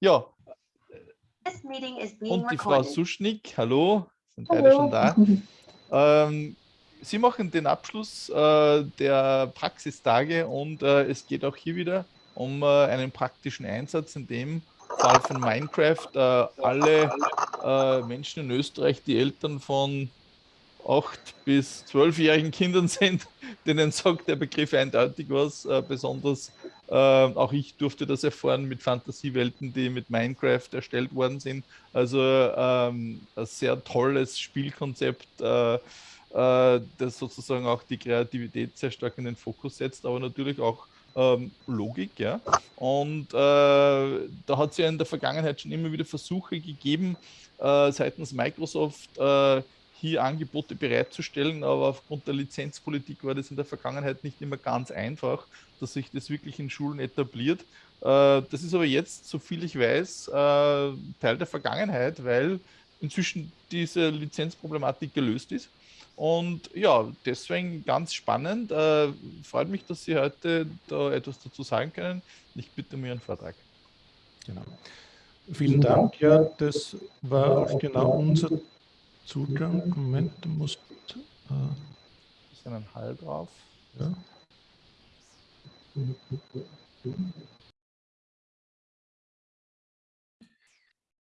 Ja, und die Frau Suschnik, hallo, sind beide schon da. Ähm, Sie machen den Abschluss äh, der Praxistage und äh, es geht auch hier wieder um äh, einen praktischen Einsatz, in dem Fall von Minecraft äh, alle äh, Menschen in Österreich, die Eltern von 8- bis 12-jährigen Kindern sind, denen sagt der Begriff eindeutig was. Äh, besonders äh, auch ich durfte das erfahren mit Fantasiewelten, die mit Minecraft erstellt worden sind. Also ähm, ein sehr tolles Spielkonzept, äh, äh, das sozusagen auch die Kreativität sehr stark in den Fokus setzt, aber natürlich auch ähm, Logik. Ja? Und äh, da hat es ja in der Vergangenheit schon immer wieder Versuche gegeben, äh, seitens Microsoft hier Angebote bereitzustellen, aber aufgrund der Lizenzpolitik war das in der Vergangenheit nicht immer ganz einfach, dass sich das wirklich in Schulen etabliert. Äh, das ist aber jetzt, so viel ich weiß, äh, Teil der Vergangenheit, weil inzwischen diese Lizenzproblematik gelöst ist. Und ja, deswegen ganz spannend. Äh, freut mich, dass Sie heute da etwas dazu sagen können. Ich bitte um Ihren Vortrag. Genau. Vielen Dank. Ja, das war auch genau unser Zugang. Moment, du musst. Äh, ist ein Hall drauf. Ja.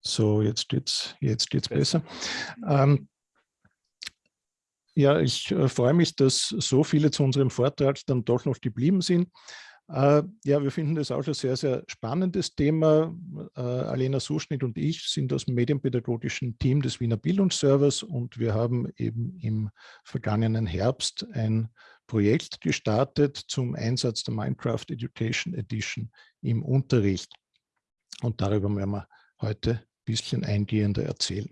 So, jetzt geht's, jetzt geht's besser. Ähm, ja, ich äh, freue mich, dass so viele zu unserem Vortrag dann doch noch geblieben sind. Äh, ja, wir finden das auch ein sehr, sehr spannendes Thema. Äh, Alena Suschnitt und ich sind aus dem medienpädagogischen Team des Wiener Bildungsservers und wir haben eben im vergangenen Herbst ein Projekt gestartet zum Einsatz der Minecraft Education Edition im Unterricht. Und darüber werden wir heute ein bisschen eingehender erzählen.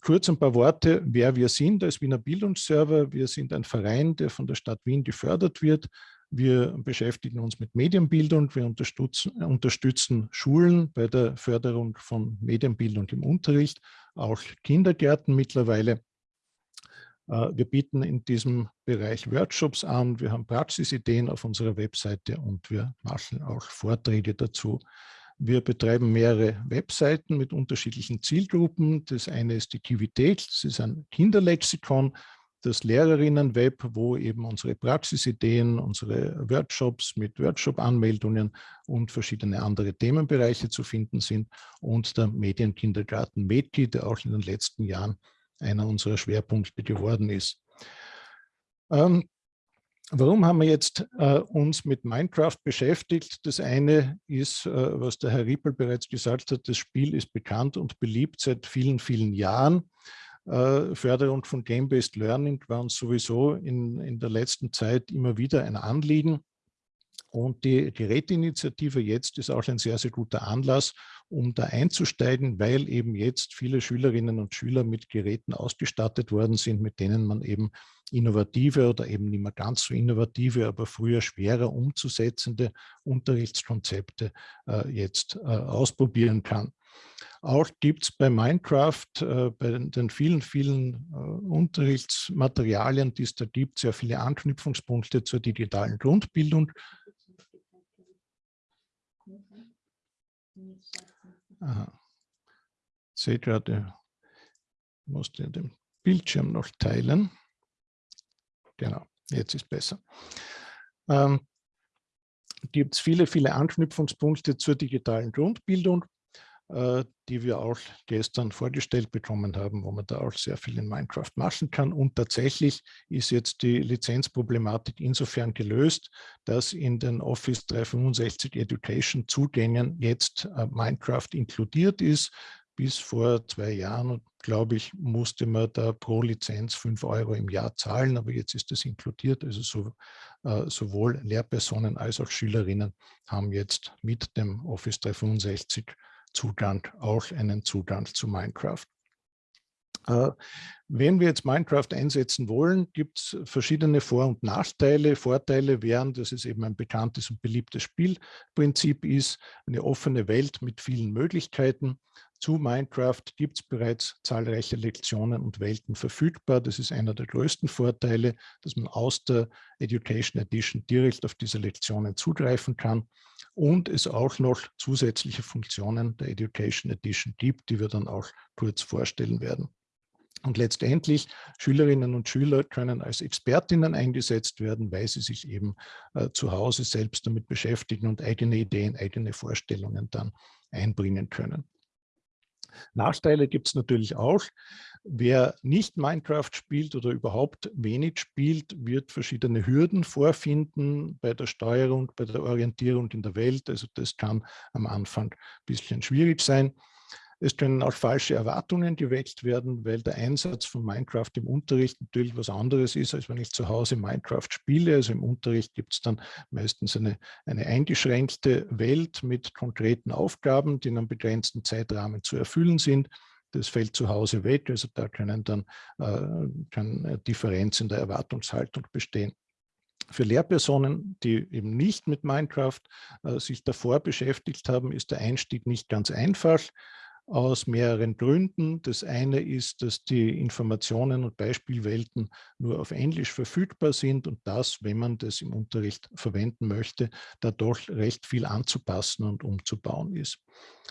Kurz ein paar Worte, wer wir sind als Wiener Bildungsserver. Wir sind ein Verein, der von der Stadt Wien gefördert wird wir beschäftigen uns mit Medienbildung, wir unterstützen, unterstützen Schulen bei der Förderung von Medienbildung im Unterricht, auch Kindergärten mittlerweile. Äh, wir bieten in diesem Bereich Workshops an, wir haben Praxisideen auf unserer Webseite und wir machen auch Vorträge dazu. Wir betreiben mehrere Webseiten mit unterschiedlichen Zielgruppen. Das eine ist die Kivität, das ist ein Kinderlexikon, das Lehrerinnen-Web, wo eben unsere Praxisideen, unsere Workshops mit Workshop-Anmeldungen und verschiedene andere Themenbereiche zu finden sind und der Medienkindergarten Medki, der auch in den letzten Jahren einer unserer Schwerpunkte geworden ist. Ähm, Warum haben wir jetzt äh, uns mit Minecraft beschäftigt? Das eine ist, äh, was der Herr Riepel bereits gesagt hat, das Spiel ist bekannt und beliebt seit vielen, vielen Jahren. Äh, Förderung von Game-Based Learning war uns sowieso in, in der letzten Zeit immer wieder ein Anliegen. Und die Geräteinitiative jetzt ist auch ein sehr, sehr guter Anlass, um da einzusteigen, weil eben jetzt viele Schülerinnen und Schüler mit Geräten ausgestattet worden sind, mit denen man eben innovative oder eben nicht mehr ganz so innovative, aber früher schwerer umzusetzende Unterrichtskonzepte äh, jetzt äh, ausprobieren kann. Auch gibt es bei Minecraft, äh, bei den vielen, vielen äh, Unterrichtsmaterialien, die es da gibt, sehr viele Anknüpfungspunkte zur digitalen Grundbildung. Aha. Seht gerade, ich musste den Bildschirm noch teilen. Genau, jetzt ist besser. Ähm, gibt es viele, viele Anknüpfungspunkte zur digitalen Grundbildung. Äh, die wir auch gestern vorgestellt bekommen haben, wo man da auch sehr viel in Minecraft machen kann. Und tatsächlich ist jetzt die Lizenzproblematik insofern gelöst, dass in den Office 365 Education Zugängen jetzt äh, Minecraft inkludiert ist. Bis vor zwei Jahren, glaube ich, musste man da pro Lizenz 5 Euro im Jahr zahlen, aber jetzt ist das inkludiert. Also so, äh, sowohl Lehrpersonen als auch Schülerinnen haben jetzt mit dem Office 365 Zugang, auch einen Zugang zu Minecraft. Äh, wenn wir jetzt Minecraft einsetzen wollen, gibt es verschiedene Vor- und Nachteile. Vorteile wären, dass es eben ein bekanntes und beliebtes Spielprinzip ist, eine offene Welt mit vielen Möglichkeiten. Zu Minecraft gibt es bereits zahlreiche Lektionen und Welten verfügbar. Das ist einer der größten Vorteile, dass man aus der Education Edition direkt auf diese Lektionen zugreifen kann. Und es auch noch zusätzliche Funktionen der Education Edition gibt, die wir dann auch kurz vorstellen werden. Und letztendlich Schülerinnen und Schüler können als Expertinnen eingesetzt werden, weil sie sich eben äh, zu Hause selbst damit beschäftigen und eigene Ideen, eigene Vorstellungen dann einbringen können. Nachteile gibt es natürlich auch. Wer nicht Minecraft spielt oder überhaupt wenig spielt, wird verschiedene Hürden vorfinden bei der Steuerung, bei der Orientierung in der Welt. Also das kann am Anfang ein bisschen schwierig sein. Es können auch falsche Erwartungen geweckt werden, weil der Einsatz von Minecraft im Unterricht natürlich was anderes ist, als wenn ich zu Hause Minecraft spiele. Also im Unterricht gibt es dann meistens eine, eine eingeschränkte Welt mit konkreten Aufgaben, die in einem begrenzten Zeitrahmen zu erfüllen sind. Das fällt zu Hause weg, also da können dann äh, kann Differenz in der Erwartungshaltung bestehen. Für Lehrpersonen, die eben nicht mit Minecraft äh, sich davor beschäftigt haben, ist der Einstieg nicht ganz einfach aus mehreren Gründen. Das eine ist, dass die Informationen und Beispielwelten nur auf Englisch verfügbar sind und das, wenn man das im Unterricht verwenden möchte, da doch recht viel anzupassen und umzubauen ist.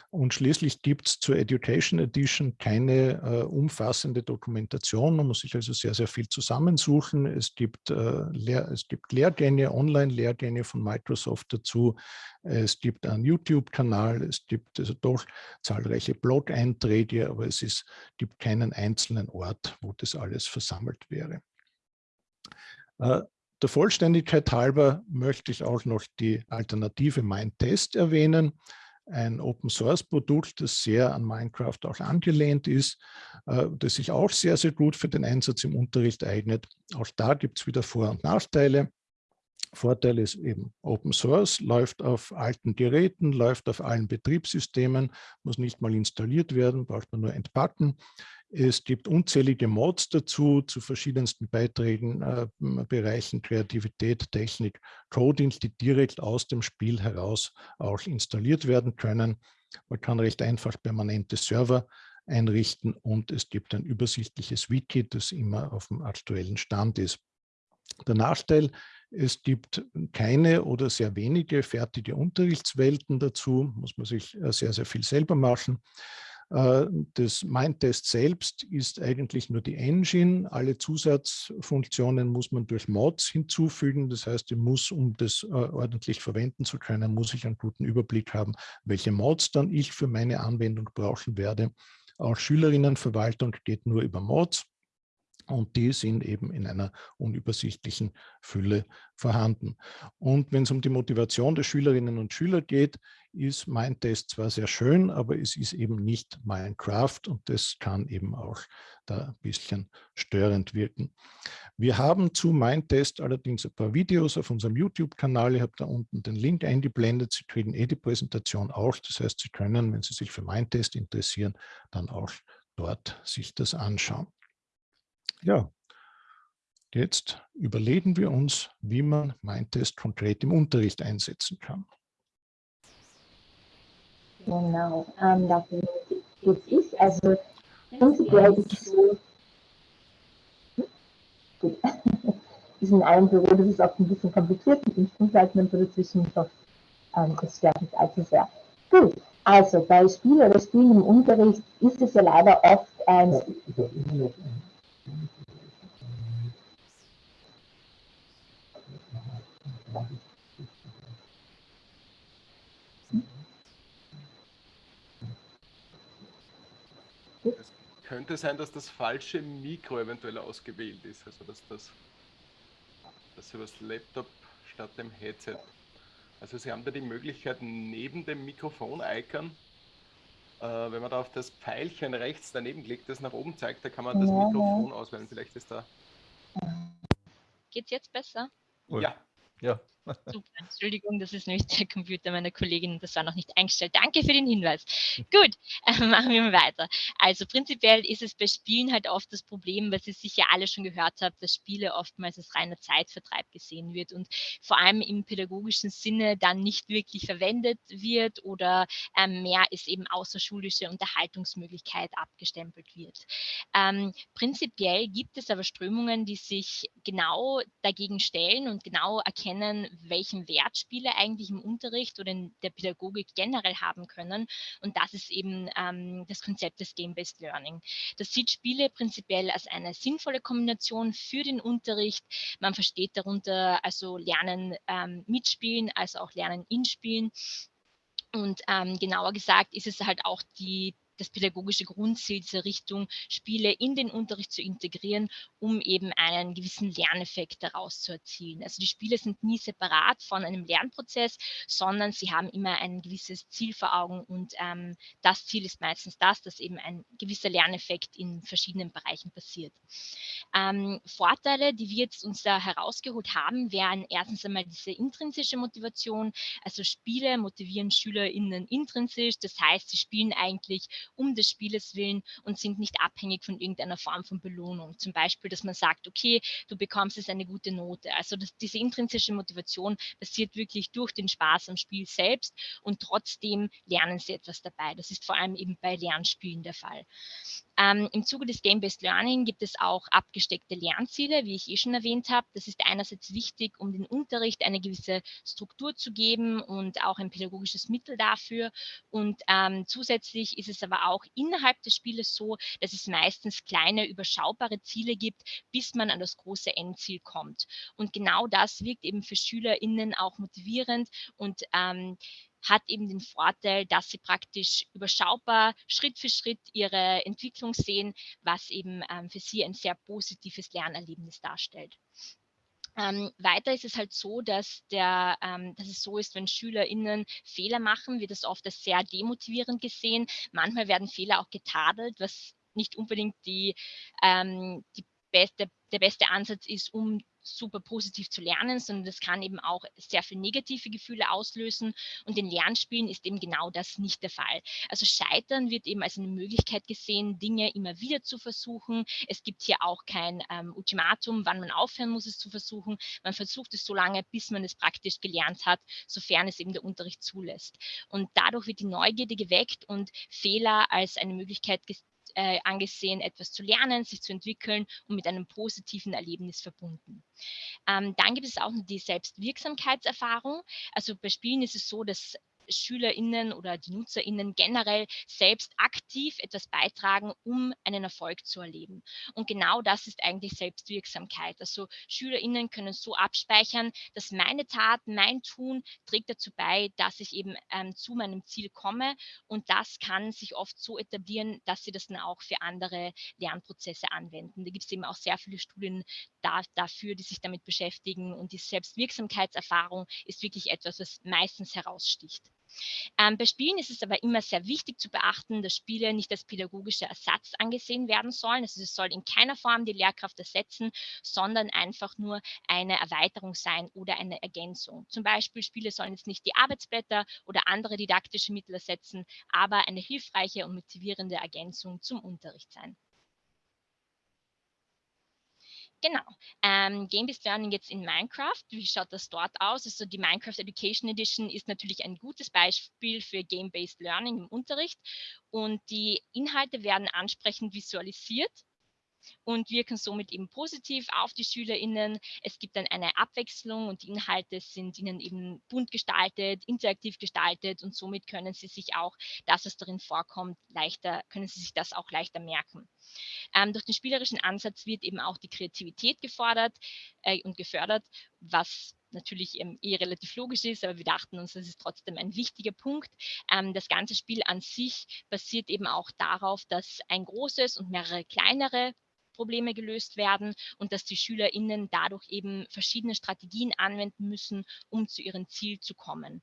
Und schließlich gibt es zur Education Edition keine äh, umfassende Dokumentation. Man muss sich also sehr, sehr viel zusammensuchen. Es gibt, äh, Lehr es gibt Lehrgänge, Online-Lehrgänge von Microsoft dazu. Es gibt einen YouTube-Kanal. Es gibt also doch zahlreiche Blog-Einträge, aber es ist, gibt keinen einzelnen Ort, wo das alles versammelt wäre. Äh, der Vollständigkeit halber möchte ich auch noch die Alternative MindTest erwähnen ein Open-Source-Produkt, das sehr an Minecraft auch angelehnt ist, äh, das sich auch sehr, sehr gut für den Einsatz im Unterricht eignet. Auch da gibt es wieder Vor- und Nachteile. Vorteil ist eben Open Source, läuft auf alten Geräten, läuft auf allen Betriebssystemen, muss nicht mal installiert werden, braucht man nur entpacken. Es gibt unzählige Mods dazu, zu verschiedensten Beiträgen, äh, Bereichen Kreativität, Technik, Coding, die direkt aus dem Spiel heraus auch installiert werden können. Man kann recht einfach permanente Server einrichten und es gibt ein übersichtliches Wiki, das immer auf dem aktuellen Stand ist. Der Nachteil, es gibt keine oder sehr wenige fertige Unterrichtswelten dazu, muss man sich äh, sehr, sehr viel selber machen. Äh, das Mindtest selbst ist eigentlich nur die Engine. Alle Zusatzfunktionen muss man durch Mods hinzufügen. Das heißt, ich muss, um das äh, ordentlich verwenden zu können, muss ich einen guten Überblick haben, welche Mods dann ich für meine Anwendung brauchen werde. Auch Schülerinnenverwaltung geht nur über Mods. Und die sind eben in einer unübersichtlichen Fülle vorhanden. Und wenn es um die Motivation der Schülerinnen und Schüler geht, ist mein Test zwar sehr schön, aber es ist eben nicht Minecraft und das kann eben auch da ein bisschen störend wirken. Wir haben zu Mindtest allerdings ein paar Videos auf unserem YouTube-Kanal. Ich habe da unten den Link eingeblendet. Sie kriegen eh die Präsentation auch. Das heißt, Sie können, wenn Sie sich für Mindtest interessieren, dann auch dort sich das anschauen. Ja, jetzt überlegen wir uns, wie man Mindtest konkret im Unterricht einsetzen kann. Genau, ähm, dafür gibt es, also prinzipiell ist es so, gut, wir sind in einem Büro, das ist oft ein bisschen kompliziert mit den so dazwischen, ich hoffe, ähm, das stört nicht allzu sehr. Gut, also bei Spiel oder Spielen im Unterricht ist es ja leider oft ein... Es könnte sein, dass das falsche Mikro eventuell ausgewählt ist, also dass das dass über das Laptop statt dem Headset. Also Sie haben da die Möglichkeit neben dem Mikrofon-Icon, äh, wenn man da auf das Pfeilchen rechts daneben klickt, das nach oben zeigt, da kann man das Mikrofon auswählen. Vielleicht ist da. Geht's jetzt besser? Ja. Ja. Super, Entschuldigung, das ist nämlich der Computer meiner Kollegin, das war noch nicht eingestellt. Danke für den Hinweis. Gut, äh, machen wir mal weiter. Also prinzipiell ist es bei Spielen halt oft das Problem, was ihr sicher alle schon gehört habt, dass Spiele oftmals als reiner Zeitvertreib gesehen wird und vor allem im pädagogischen Sinne dann nicht wirklich verwendet wird oder ähm, mehr ist eben außerschulische Unterhaltungsmöglichkeit abgestempelt wird. Ähm, prinzipiell gibt es aber Strömungen, die sich genau dagegen stellen und genau erkennen, welchen Wert Spiele eigentlich im Unterricht oder in der Pädagogik generell haben können. Und das ist eben ähm, das Konzept des Game-Based Learning. Das sieht Spiele prinzipiell als eine sinnvolle Kombination für den Unterricht. Man versteht darunter also Lernen ähm, mitspielen, also auch Lernen in Spielen. Und ähm, genauer gesagt ist es halt auch die das pädagogische Grundziel dieser Richtung, Spiele in den Unterricht zu integrieren, um eben einen gewissen Lerneffekt daraus zu erzielen. Also die Spiele sind nie separat von einem Lernprozess, sondern sie haben immer ein gewisses Ziel vor Augen und ähm, das Ziel ist meistens das, dass eben ein gewisser Lerneffekt in verschiedenen Bereichen passiert. Ähm, Vorteile, die wir jetzt uns da herausgeholt haben, wären erstens einmal diese intrinsische Motivation. Also Spiele motivieren SchülerInnen intrinsisch, das heißt, sie spielen eigentlich um des Spieles willen und sind nicht abhängig von irgendeiner Form von Belohnung. Zum Beispiel, dass man sagt, okay, du bekommst jetzt eine gute Note. Also das, diese intrinsische Motivation passiert wirklich durch den Spaß am Spiel selbst und trotzdem lernen sie etwas dabei. Das ist vor allem eben bei Lernspielen der Fall. Ähm, Im Zuge des Game-Based Learning gibt es auch abgesteckte Lernziele, wie ich eh schon erwähnt habe. Das ist einerseits wichtig, um den Unterricht eine gewisse Struktur zu geben und auch ein pädagogisches Mittel dafür. Und ähm, zusätzlich ist es aber auch innerhalb des Spieles so, dass es meistens kleine, überschaubare Ziele gibt, bis man an das große Endziel kommt. Und genau das wirkt eben für SchülerInnen auch motivierend und ähm, hat eben den Vorteil, dass sie praktisch überschaubar Schritt für Schritt ihre Entwicklung sehen, was eben ähm, für sie ein sehr positives Lernerlebnis darstellt. Ähm, weiter ist es halt so, dass, der, ähm, dass es so ist, wenn SchülerInnen Fehler machen, wird das oft als sehr demotivierend gesehen. Manchmal werden Fehler auch getadelt, was nicht unbedingt die, ähm, die beste, der beste Ansatz ist, um super positiv zu lernen, sondern das kann eben auch sehr viel negative Gefühle auslösen. Und in Lernspielen ist eben genau das nicht der Fall. Also Scheitern wird eben als eine Möglichkeit gesehen, Dinge immer wieder zu versuchen. Es gibt hier auch kein ähm, Ultimatum, wann man aufhören muss, es zu versuchen. Man versucht es so lange, bis man es praktisch gelernt hat, sofern es eben der Unterricht zulässt. Und dadurch wird die Neugierde geweckt und Fehler als eine Möglichkeit äh, angesehen, etwas zu lernen, sich zu entwickeln und mit einem positiven Erlebnis verbunden. Ähm, dann gibt es auch noch die Selbstwirksamkeitserfahrung. Also bei Spielen ist es so, dass SchülerInnen oder die NutzerInnen generell selbst aktiv etwas beitragen, um einen Erfolg zu erleben. Und genau das ist eigentlich Selbstwirksamkeit. Also SchülerInnen können so abspeichern, dass meine Tat, mein Tun trägt dazu bei, dass ich eben ähm, zu meinem Ziel komme. Und das kann sich oft so etablieren, dass sie das dann auch für andere Lernprozesse anwenden. Da gibt es eben auch sehr viele Studien da, dafür, die sich damit beschäftigen. Und die Selbstwirksamkeitserfahrung ist wirklich etwas, was meistens heraussticht. Ähm, bei Spielen ist es aber immer sehr wichtig zu beachten, dass Spiele nicht als pädagogischer Ersatz angesehen werden sollen. Also es soll in keiner Form die Lehrkraft ersetzen, sondern einfach nur eine Erweiterung sein oder eine Ergänzung. Zum Beispiel Spiele sollen jetzt nicht die Arbeitsblätter oder andere didaktische Mittel ersetzen, aber eine hilfreiche und motivierende Ergänzung zum Unterricht sein. Genau. Ähm, Game-Based Learning jetzt in Minecraft. Wie schaut das dort aus? Also die Minecraft Education Edition ist natürlich ein gutes Beispiel für Game-Based Learning im Unterricht. Und die Inhalte werden ansprechend visualisiert und wirken somit eben positiv auf die SchülerInnen. Es gibt dann eine Abwechslung und die Inhalte sind ihnen eben bunt gestaltet, interaktiv gestaltet und somit können sie sich auch das, was darin vorkommt, leichter, können sie sich das auch leichter merken. Ähm, durch den spielerischen Ansatz wird eben auch die Kreativität gefordert äh, und gefördert, was natürlich ähm, eh relativ logisch ist, aber wir dachten uns, das ist trotzdem ein wichtiger Punkt. Ähm, das ganze Spiel an sich basiert eben auch darauf, dass ein großes und mehrere kleinere Probleme gelöst werden und dass die SchülerInnen dadurch eben verschiedene Strategien anwenden müssen, um zu ihrem Ziel zu kommen.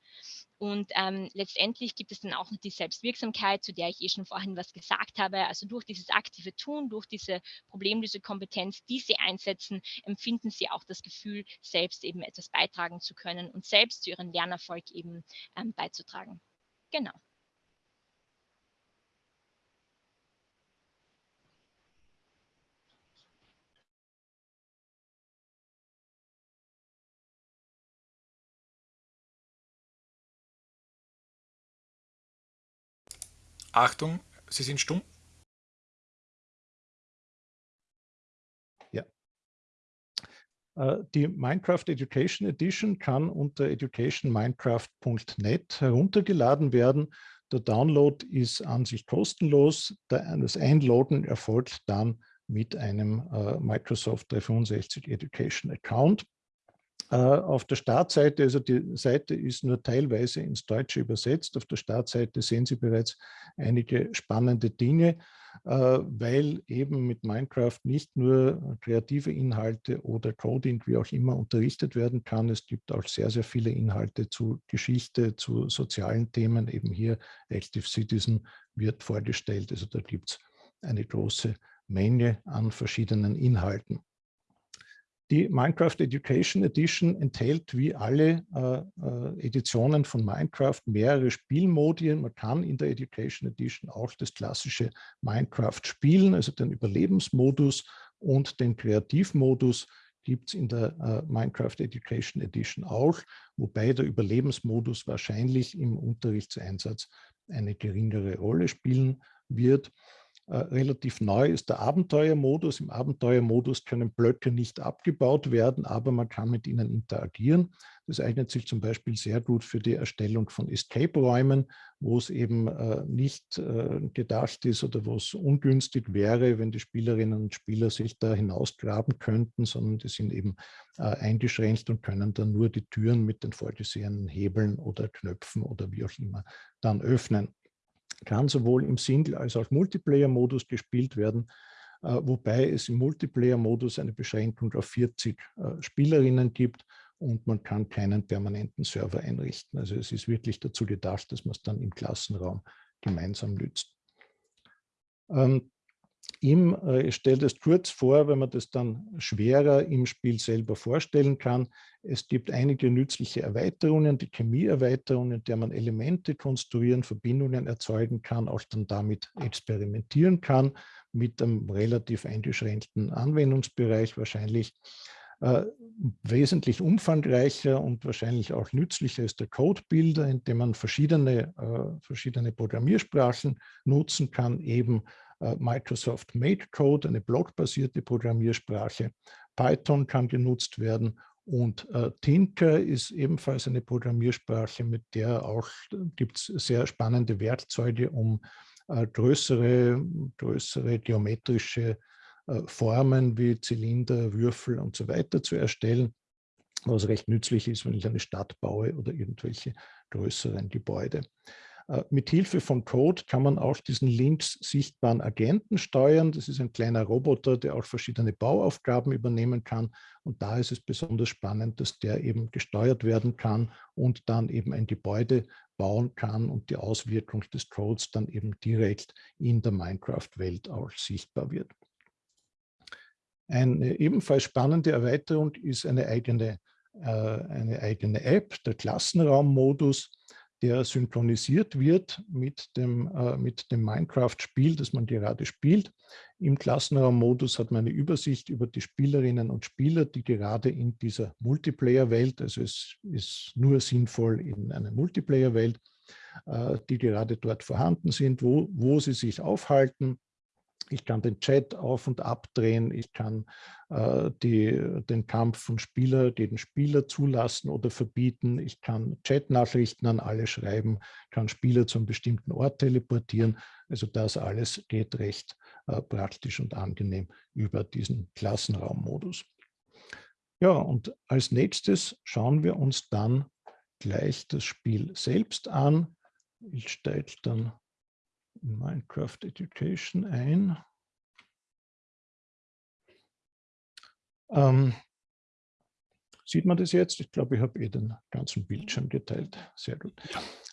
Und ähm, letztendlich gibt es dann auch noch die Selbstwirksamkeit, zu der ich eh schon vorhin was gesagt habe. Also durch dieses aktive Tun, durch diese Problemlösekompetenz, die sie einsetzen, empfinden sie auch das Gefühl, selbst eben etwas beitragen zu können und selbst zu ihrem Lernerfolg eben ähm, beizutragen. Genau. Achtung, Sie sind stumm. Ja. Äh, die Minecraft Education Edition kann unter educationminecraft.net heruntergeladen werden. Der Download ist an sich kostenlos. Das Einladen erfolgt dann mit einem äh, Microsoft 365 Education Account. Äh, auf der Startseite, also die Seite ist nur teilweise ins Deutsche übersetzt. Auf der Startseite sehen Sie bereits einige spannende Dinge. Äh, weil eben mit Minecraft nicht nur kreative Inhalte oder Coding, wie auch immer, unterrichtet werden kann. Es gibt auch sehr, sehr viele Inhalte zu Geschichte, zu sozialen Themen. Eben hier Active Citizen wird vorgestellt. Also da gibt es eine große Menge an verschiedenen Inhalten. Die Minecraft Education Edition enthält wie alle äh, äh, Editionen von Minecraft mehrere Spielmodien. Man kann in der Education Edition auch das klassische Minecraft spielen, also den Überlebensmodus und den Kreativmodus gibt es in der äh, Minecraft Education Edition auch, wobei der Überlebensmodus wahrscheinlich im Unterrichtseinsatz eine geringere Rolle spielen wird. Äh, relativ neu ist der Abenteuermodus. Im Abenteuermodus können Blöcke nicht abgebaut werden, aber man kann mit ihnen interagieren. Das eignet sich zum Beispiel sehr gut für die Erstellung von Escape-Räumen, wo es eben äh, nicht äh, gedacht ist oder wo es ungünstig wäre, wenn die Spielerinnen und Spieler sich da hinausgraben könnten, sondern die sind eben eingeschränkt und können dann nur die Türen mit den vorgesehenen Hebeln oder Knöpfen oder wie auch immer dann öffnen kann sowohl im Single- als auch Multiplayer-Modus gespielt werden, äh, wobei es im Multiplayer-Modus eine Beschränkung auf 40 äh, Spielerinnen gibt und man kann keinen permanenten Server einrichten. Also es ist wirklich dazu gedacht, dass man es dann im Klassenraum gemeinsam nützt. Ähm, ihm, äh, ich stelle das kurz vor, wenn man das dann schwerer im Spiel selber vorstellen kann. Es gibt einige nützliche Erweiterungen, die Chemieerweiterungen, in der man Elemente konstruieren, Verbindungen erzeugen kann, auch dann damit experimentieren kann, mit einem relativ eingeschränkten Anwendungsbereich wahrscheinlich. Äh, wesentlich umfangreicher und wahrscheinlich auch nützlicher ist der Codebuilder, in dem man verschiedene, äh, verschiedene Programmiersprachen nutzen kann, eben Microsoft Made Code, eine blockbasierte Programmiersprache. Python kann genutzt werden und äh, Tinker ist ebenfalls eine Programmiersprache, mit der auch äh, gibt es sehr spannende Werkzeuge, um äh, größere, größere geometrische äh, Formen wie Zylinder, Würfel und so weiter zu erstellen, was recht nützlich ist, wenn ich eine Stadt baue oder irgendwelche größeren Gebäude. Äh, mit Hilfe von Code kann man auch diesen links sichtbaren Agenten steuern. Das ist ein kleiner Roboter, der auch verschiedene Bauaufgaben übernehmen kann. Und da ist es besonders spannend, dass der eben gesteuert werden kann und dann eben ein Gebäude bauen kann und die Auswirkung des Codes dann eben direkt in der Minecraft-Welt auch sichtbar wird. Eine ebenfalls spannende Erweiterung ist eine eigene, äh, eine eigene App, der Klassenraummodus der synchronisiert wird mit dem, äh, dem Minecraft-Spiel, das man gerade spielt. Im Klassenraummodus hat man eine Übersicht über die Spielerinnen und Spieler, die gerade in dieser Multiplayer-Welt, also es ist nur sinnvoll in einer Multiplayer-Welt, äh, die gerade dort vorhanden sind, wo, wo sie sich aufhalten, ich kann den Chat auf- und abdrehen. Ich kann äh, die, den Kampf von Spieler gegen Spieler zulassen oder verbieten. Ich kann Chat-Nachrichten an alle schreiben, kann Spieler zu einem bestimmten Ort teleportieren. Also das alles geht recht äh, praktisch und angenehm über diesen Klassenraummodus. Ja, und als nächstes schauen wir uns dann gleich das Spiel selbst an. Ich steige dann Minecraft Education ein. Ähm, sieht man das jetzt? Ich glaube, ich habe eh den ganzen Bildschirm geteilt. Sehr gut.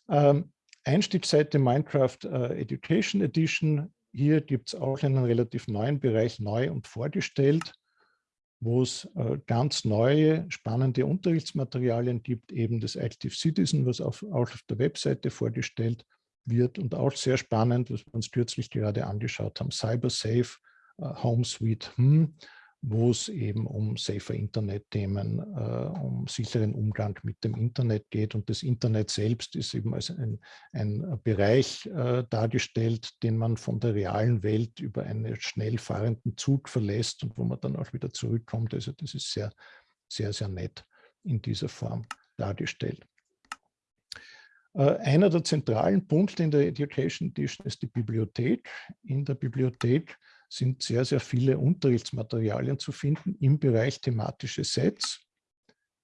Ähm, Einstiegsseite Minecraft äh, Education Edition. Hier gibt es auch einen relativ neuen Bereich neu und vorgestellt, wo es äh, ganz neue, spannende Unterrichtsmaterialien gibt, eben das Active Citizen, was auf, auch auf der Webseite vorgestellt wird und auch sehr spannend, was wir uns kürzlich gerade angeschaut haben, CyberSafe, äh, Home Suite, hm, wo es eben um safer Internet-Themen, äh, um sicheren Umgang mit dem Internet geht. Und das Internet selbst ist eben als ein, ein Bereich äh, dargestellt, den man von der realen Welt über einen schnell fahrenden Zug verlässt und wo man dann auch wieder zurückkommt. Also das ist sehr sehr, sehr nett in dieser Form dargestellt. Äh, einer der zentralen Punkte in der Education Edition ist die Bibliothek. In der Bibliothek sind sehr, sehr viele Unterrichtsmaterialien zu finden im Bereich thematische Sets.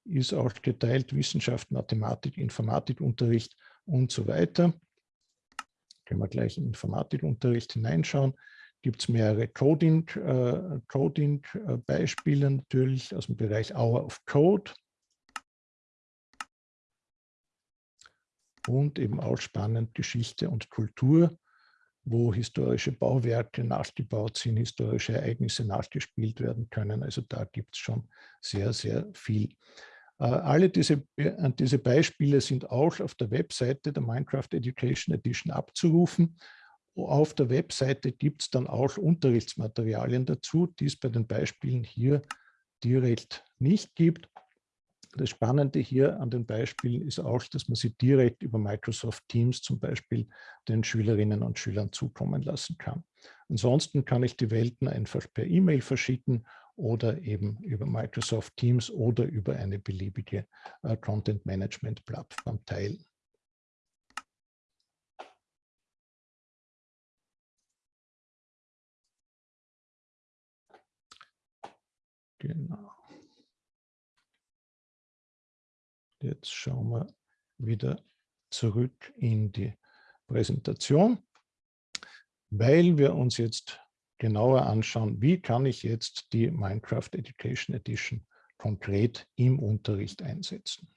Ist auch geteilt Wissenschaft, Mathematik, Informatikunterricht und so weiter. Können wir gleich in Informatikunterricht hineinschauen. Gibt es mehrere Coding-Beispiele äh, Coding, äh, natürlich aus dem Bereich Hour of Code. Und eben auch spannend Geschichte und Kultur, wo historische Bauwerke nachgebaut sind, historische Ereignisse nachgespielt werden können. Also da gibt es schon sehr, sehr viel. Äh, alle diese, äh, diese Beispiele sind auch auf der Webseite der Minecraft Education Edition abzurufen. Auf der Webseite gibt es dann auch Unterrichtsmaterialien dazu, die es bei den Beispielen hier direkt nicht gibt. Das Spannende hier an den Beispielen ist auch, dass man sie direkt über Microsoft Teams zum Beispiel den Schülerinnen und Schülern zukommen lassen kann. Ansonsten kann ich die Welten einfach per E-Mail verschicken oder eben über Microsoft Teams oder über eine beliebige äh, Content-Management-Plattform teilen. Genau. Jetzt schauen wir wieder zurück in die Präsentation, weil wir uns jetzt genauer anschauen, wie kann ich jetzt die Minecraft Education Edition konkret im Unterricht einsetzen.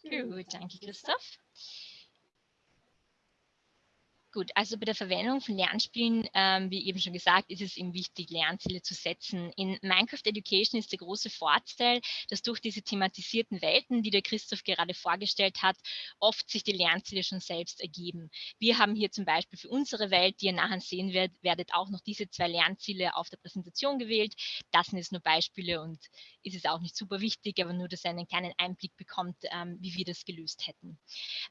Gut, danke Christoph. Gut, also bei der Verwendung von Lernspielen, ähm, wie eben schon gesagt, ist es eben wichtig, Lernziele zu setzen. In Minecraft Education ist der große Vorteil, dass durch diese thematisierten Welten, die der Christoph gerade vorgestellt hat, oft sich die Lernziele schon selbst ergeben. Wir haben hier zum Beispiel für unsere Welt, die ihr nachher sehen werdet, auch noch diese zwei Lernziele auf der Präsentation gewählt. Das sind jetzt nur Beispiele und ist es auch nicht super wichtig, aber nur, dass ihr einen kleinen Einblick bekommt, ähm, wie wir das gelöst hätten.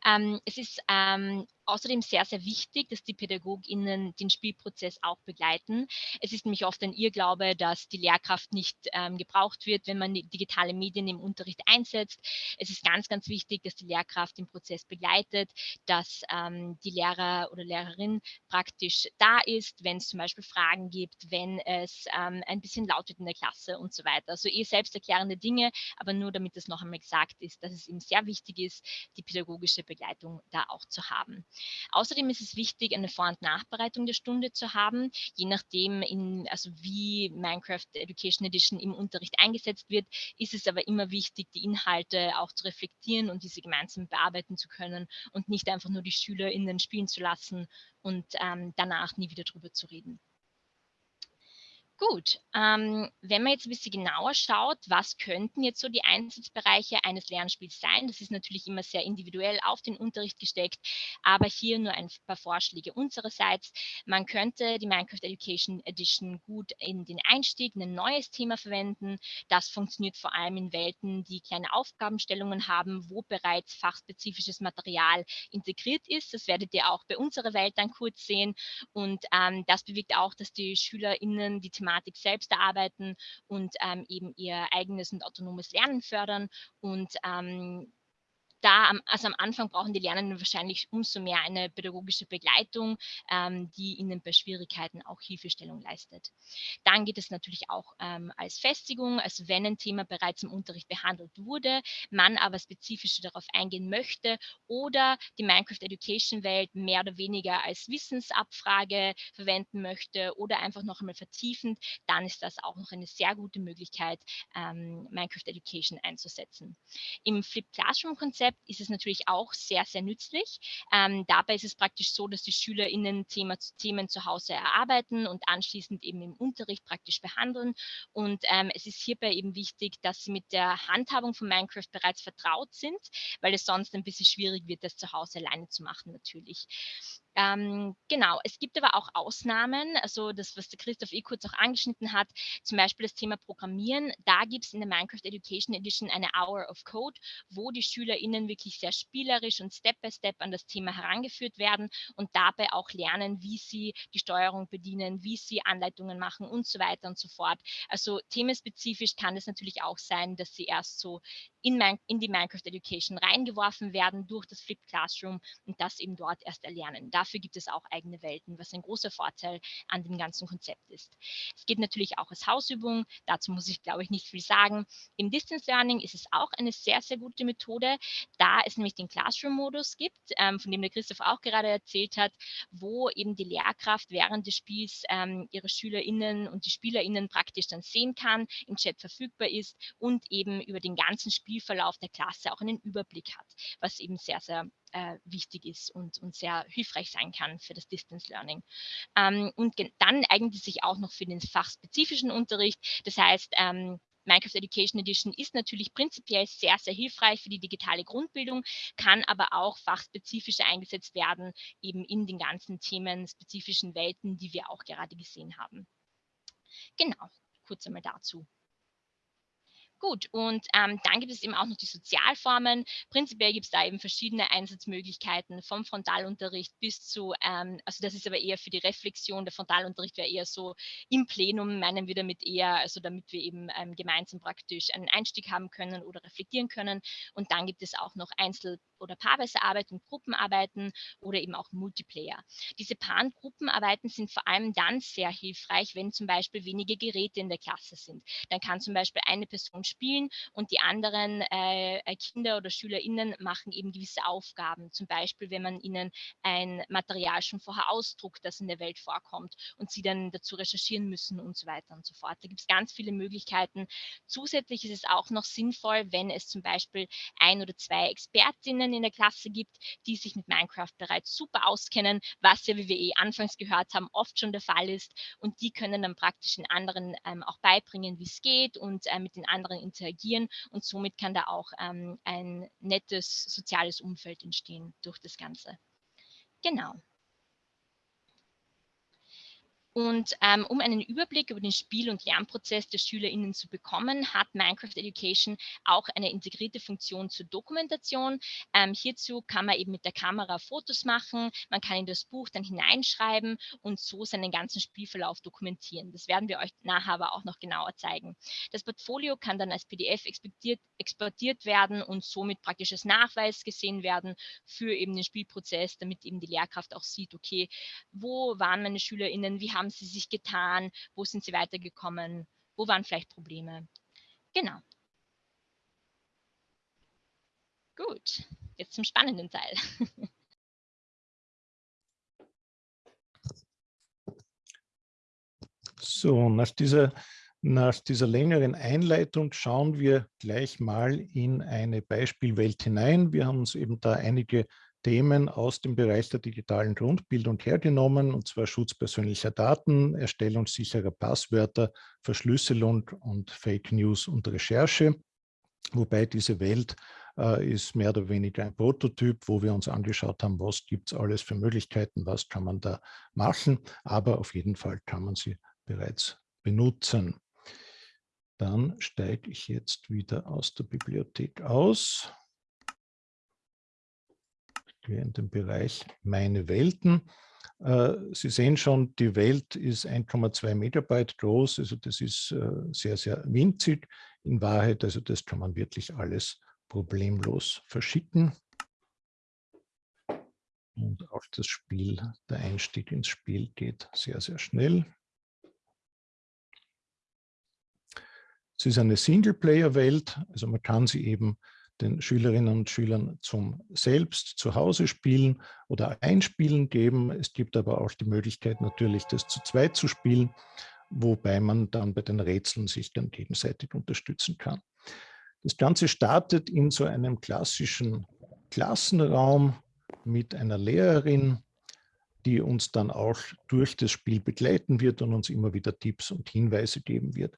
Ähm, es ist ähm, außerdem sehr, sehr wichtig, dass die PädagogInnen den Spielprozess auch begleiten. Es ist nämlich oft ein Irrglaube, dass die Lehrkraft nicht ähm, gebraucht wird, wenn man digitale Medien im Unterricht einsetzt. Es ist ganz, ganz wichtig, dass die Lehrkraft den Prozess begleitet, dass ähm, die Lehrer oder Lehrerin praktisch da ist, wenn es zum Beispiel Fragen gibt, wenn es ähm, ein bisschen laut wird in der Klasse und so weiter. Also eh selbsterklärende Dinge, aber nur damit es noch einmal gesagt ist, dass es eben sehr wichtig ist, die pädagogische Begleitung da auch zu haben. Außerdem ist es wichtig, eine Vor- und Nachbereitung der Stunde zu haben, je nachdem, in, also wie Minecraft Education Edition im Unterricht eingesetzt wird, ist es aber immer wichtig, die Inhalte auch zu reflektieren und diese gemeinsam bearbeiten zu können und nicht einfach nur die SchülerInnen spielen zu lassen und ähm, danach nie wieder drüber zu reden. Gut, ähm, wenn man jetzt ein bisschen genauer schaut, was könnten jetzt so die Einsatzbereiche eines Lernspiels sein? Das ist natürlich immer sehr individuell auf den Unterricht gesteckt, aber hier nur ein paar Vorschläge unsererseits. Man könnte die Minecraft Education Edition gut in den Einstieg, in ein neues Thema verwenden. Das funktioniert vor allem in Welten, die kleine Aufgabenstellungen haben, wo bereits fachspezifisches Material integriert ist. Das werdet ihr auch bei unserer Welt dann kurz sehen. Und ähm, das bewirkt auch, dass die SchülerInnen die Thematik Thematik selbst erarbeiten und ähm, eben ihr eigenes und autonomes Lernen fördern. Und da, also am Anfang brauchen die Lernenden wahrscheinlich umso mehr eine pädagogische Begleitung, ähm, die ihnen bei Schwierigkeiten auch Hilfestellung leistet. Dann geht es natürlich auch ähm, als Festigung, also wenn ein Thema bereits im Unterricht behandelt wurde, man aber spezifischer darauf eingehen möchte oder die Minecraft Education Welt mehr oder weniger als Wissensabfrage verwenden möchte oder einfach noch einmal vertiefend, dann ist das auch noch eine sehr gute Möglichkeit, ähm, Minecraft Education einzusetzen. Im Flip Classroom Konzept Konzept ist es natürlich auch sehr, sehr nützlich. Ähm, dabei ist es praktisch so, dass die SchülerInnen Thema, Themen zu Hause erarbeiten und anschließend eben im Unterricht praktisch behandeln. Und ähm, es ist hierbei eben wichtig, dass sie mit der Handhabung von Minecraft bereits vertraut sind, weil es sonst ein bisschen schwierig wird, das zu Hause alleine zu machen natürlich. Ähm, genau, es gibt aber auch Ausnahmen, also das, was der Christoph eh kurz auch angeschnitten hat, zum Beispiel das Thema Programmieren. Da gibt es in der Minecraft Education Edition eine Hour of Code, wo die SchülerInnen wirklich sehr spielerisch und Step-by-Step Step an das Thema herangeführt werden und dabei auch lernen, wie sie die Steuerung bedienen, wie sie Anleitungen machen und so weiter und so fort. Also themenspezifisch kann es natürlich auch sein, dass sie erst so in, in die Minecraft Education reingeworfen werden durch das Flipped Classroom und das eben dort erst erlernen. Dafür gibt es auch eigene Welten, was ein großer Vorteil an dem ganzen Konzept ist. Es geht natürlich auch als Hausübung, dazu muss ich glaube ich nicht viel sagen. Im Distance Learning ist es auch eine sehr, sehr gute Methode, da es nämlich den Classroom-Modus gibt, ähm, von dem der Christoph auch gerade erzählt hat, wo eben die Lehrkraft während des Spiels ähm, ihre SchülerInnen und die SpielerInnen praktisch dann sehen kann, im Chat verfügbar ist und eben über den ganzen Spiel Spielverlauf der Klasse auch einen Überblick hat, was eben sehr, sehr äh, wichtig ist und, und sehr hilfreich sein kann für das Distance Learning. Ähm, und dann eignet es sich auch noch für den fachspezifischen Unterricht. Das heißt, ähm, Minecraft Education Edition ist natürlich prinzipiell sehr, sehr hilfreich für die digitale Grundbildung, kann aber auch fachspezifisch eingesetzt werden, eben in den ganzen themenspezifischen Welten, die wir auch gerade gesehen haben. Genau, kurz einmal dazu. Gut, und ähm, dann gibt es eben auch noch die Sozialformen. Prinzipiell gibt es da eben verschiedene Einsatzmöglichkeiten vom Frontalunterricht bis zu, ähm, also das ist aber eher für die Reflexion, der Frontalunterricht wäre eher so im Plenum, meinen wir damit eher, also damit wir eben ähm, gemeinsam praktisch einen Einstieg haben können oder reflektieren können. Und dann gibt es auch noch Einzel- oder paarweise Arbeiten, Gruppenarbeiten oder eben auch Multiplayer. Diese Paar- und Gruppenarbeiten sind vor allem dann sehr hilfreich, wenn zum Beispiel wenige Geräte in der Klasse sind. Dann kann zum Beispiel eine Person spielen und die anderen äh, äh Kinder oder SchülerInnen machen eben gewisse Aufgaben. Zum Beispiel, wenn man ihnen ein Material schon vorher ausdruckt, das in der Welt vorkommt und sie dann dazu recherchieren müssen und so weiter und so fort. Da gibt es ganz viele Möglichkeiten. Zusätzlich ist es auch noch sinnvoll, wenn es zum Beispiel ein oder zwei Expertinnen in der Klasse gibt, die sich mit Minecraft bereits super auskennen, was ja, wie wir eh anfangs gehört haben, oft schon der Fall ist. Und die können dann praktisch den anderen ähm, auch beibringen, wie es geht und äh, mit den anderen anderen interagieren und somit kann da auch ähm, ein nettes soziales Umfeld entstehen durch das Ganze. Genau. Und ähm, um einen Überblick über den Spiel- und Lernprozess der SchülerInnen zu bekommen, hat Minecraft Education auch eine integrierte Funktion zur Dokumentation. Ähm, hierzu kann man eben mit der Kamera Fotos machen, man kann in das Buch dann hineinschreiben und so seinen ganzen Spielverlauf dokumentieren. Das werden wir euch nachher aber auch noch genauer zeigen. Das Portfolio kann dann als PDF exportiert, exportiert werden und somit praktisch als Nachweis gesehen werden für eben den Spielprozess, damit eben die Lehrkraft auch sieht, okay, wo waren meine SchülerInnen, wie haben haben sie sich getan, wo sind sie weitergekommen, wo waren vielleicht Probleme. Genau. Gut, jetzt zum spannenden Teil. So, nach dieser, nach dieser längeren Einleitung schauen wir gleich mal in eine Beispielwelt hinein. Wir haben uns eben da einige Themen aus dem Bereich der digitalen Grundbildung hergenommen, und zwar Schutz persönlicher Daten, Erstellung sicherer Passwörter, Verschlüsselung und Fake News und Recherche. Wobei diese Welt äh, ist mehr oder weniger ein Prototyp, wo wir uns angeschaut haben, was gibt es alles für Möglichkeiten, was kann man da machen, aber auf jeden Fall kann man sie bereits benutzen. Dann steige ich jetzt wieder aus der Bibliothek aus wir in dem Bereich Meine Welten. Äh, Sie sehen schon, die Welt ist 1,2 Megabyte groß, also das ist äh, sehr, sehr winzig in Wahrheit. Also das kann man wirklich alles problemlos verschicken. Und auch das Spiel, der Einstieg ins Spiel geht sehr, sehr schnell. Es ist eine Singleplayer-Welt, also man kann sie eben den Schülerinnen und Schülern zum Selbst zu Hause spielen oder einspielen geben. Es gibt aber auch die Möglichkeit natürlich, das zu zweit zu spielen, wobei man dann bei den Rätseln sich dann gegenseitig unterstützen kann. Das Ganze startet in so einem klassischen Klassenraum mit einer Lehrerin, die uns dann auch durch das Spiel begleiten wird und uns immer wieder Tipps und Hinweise geben wird.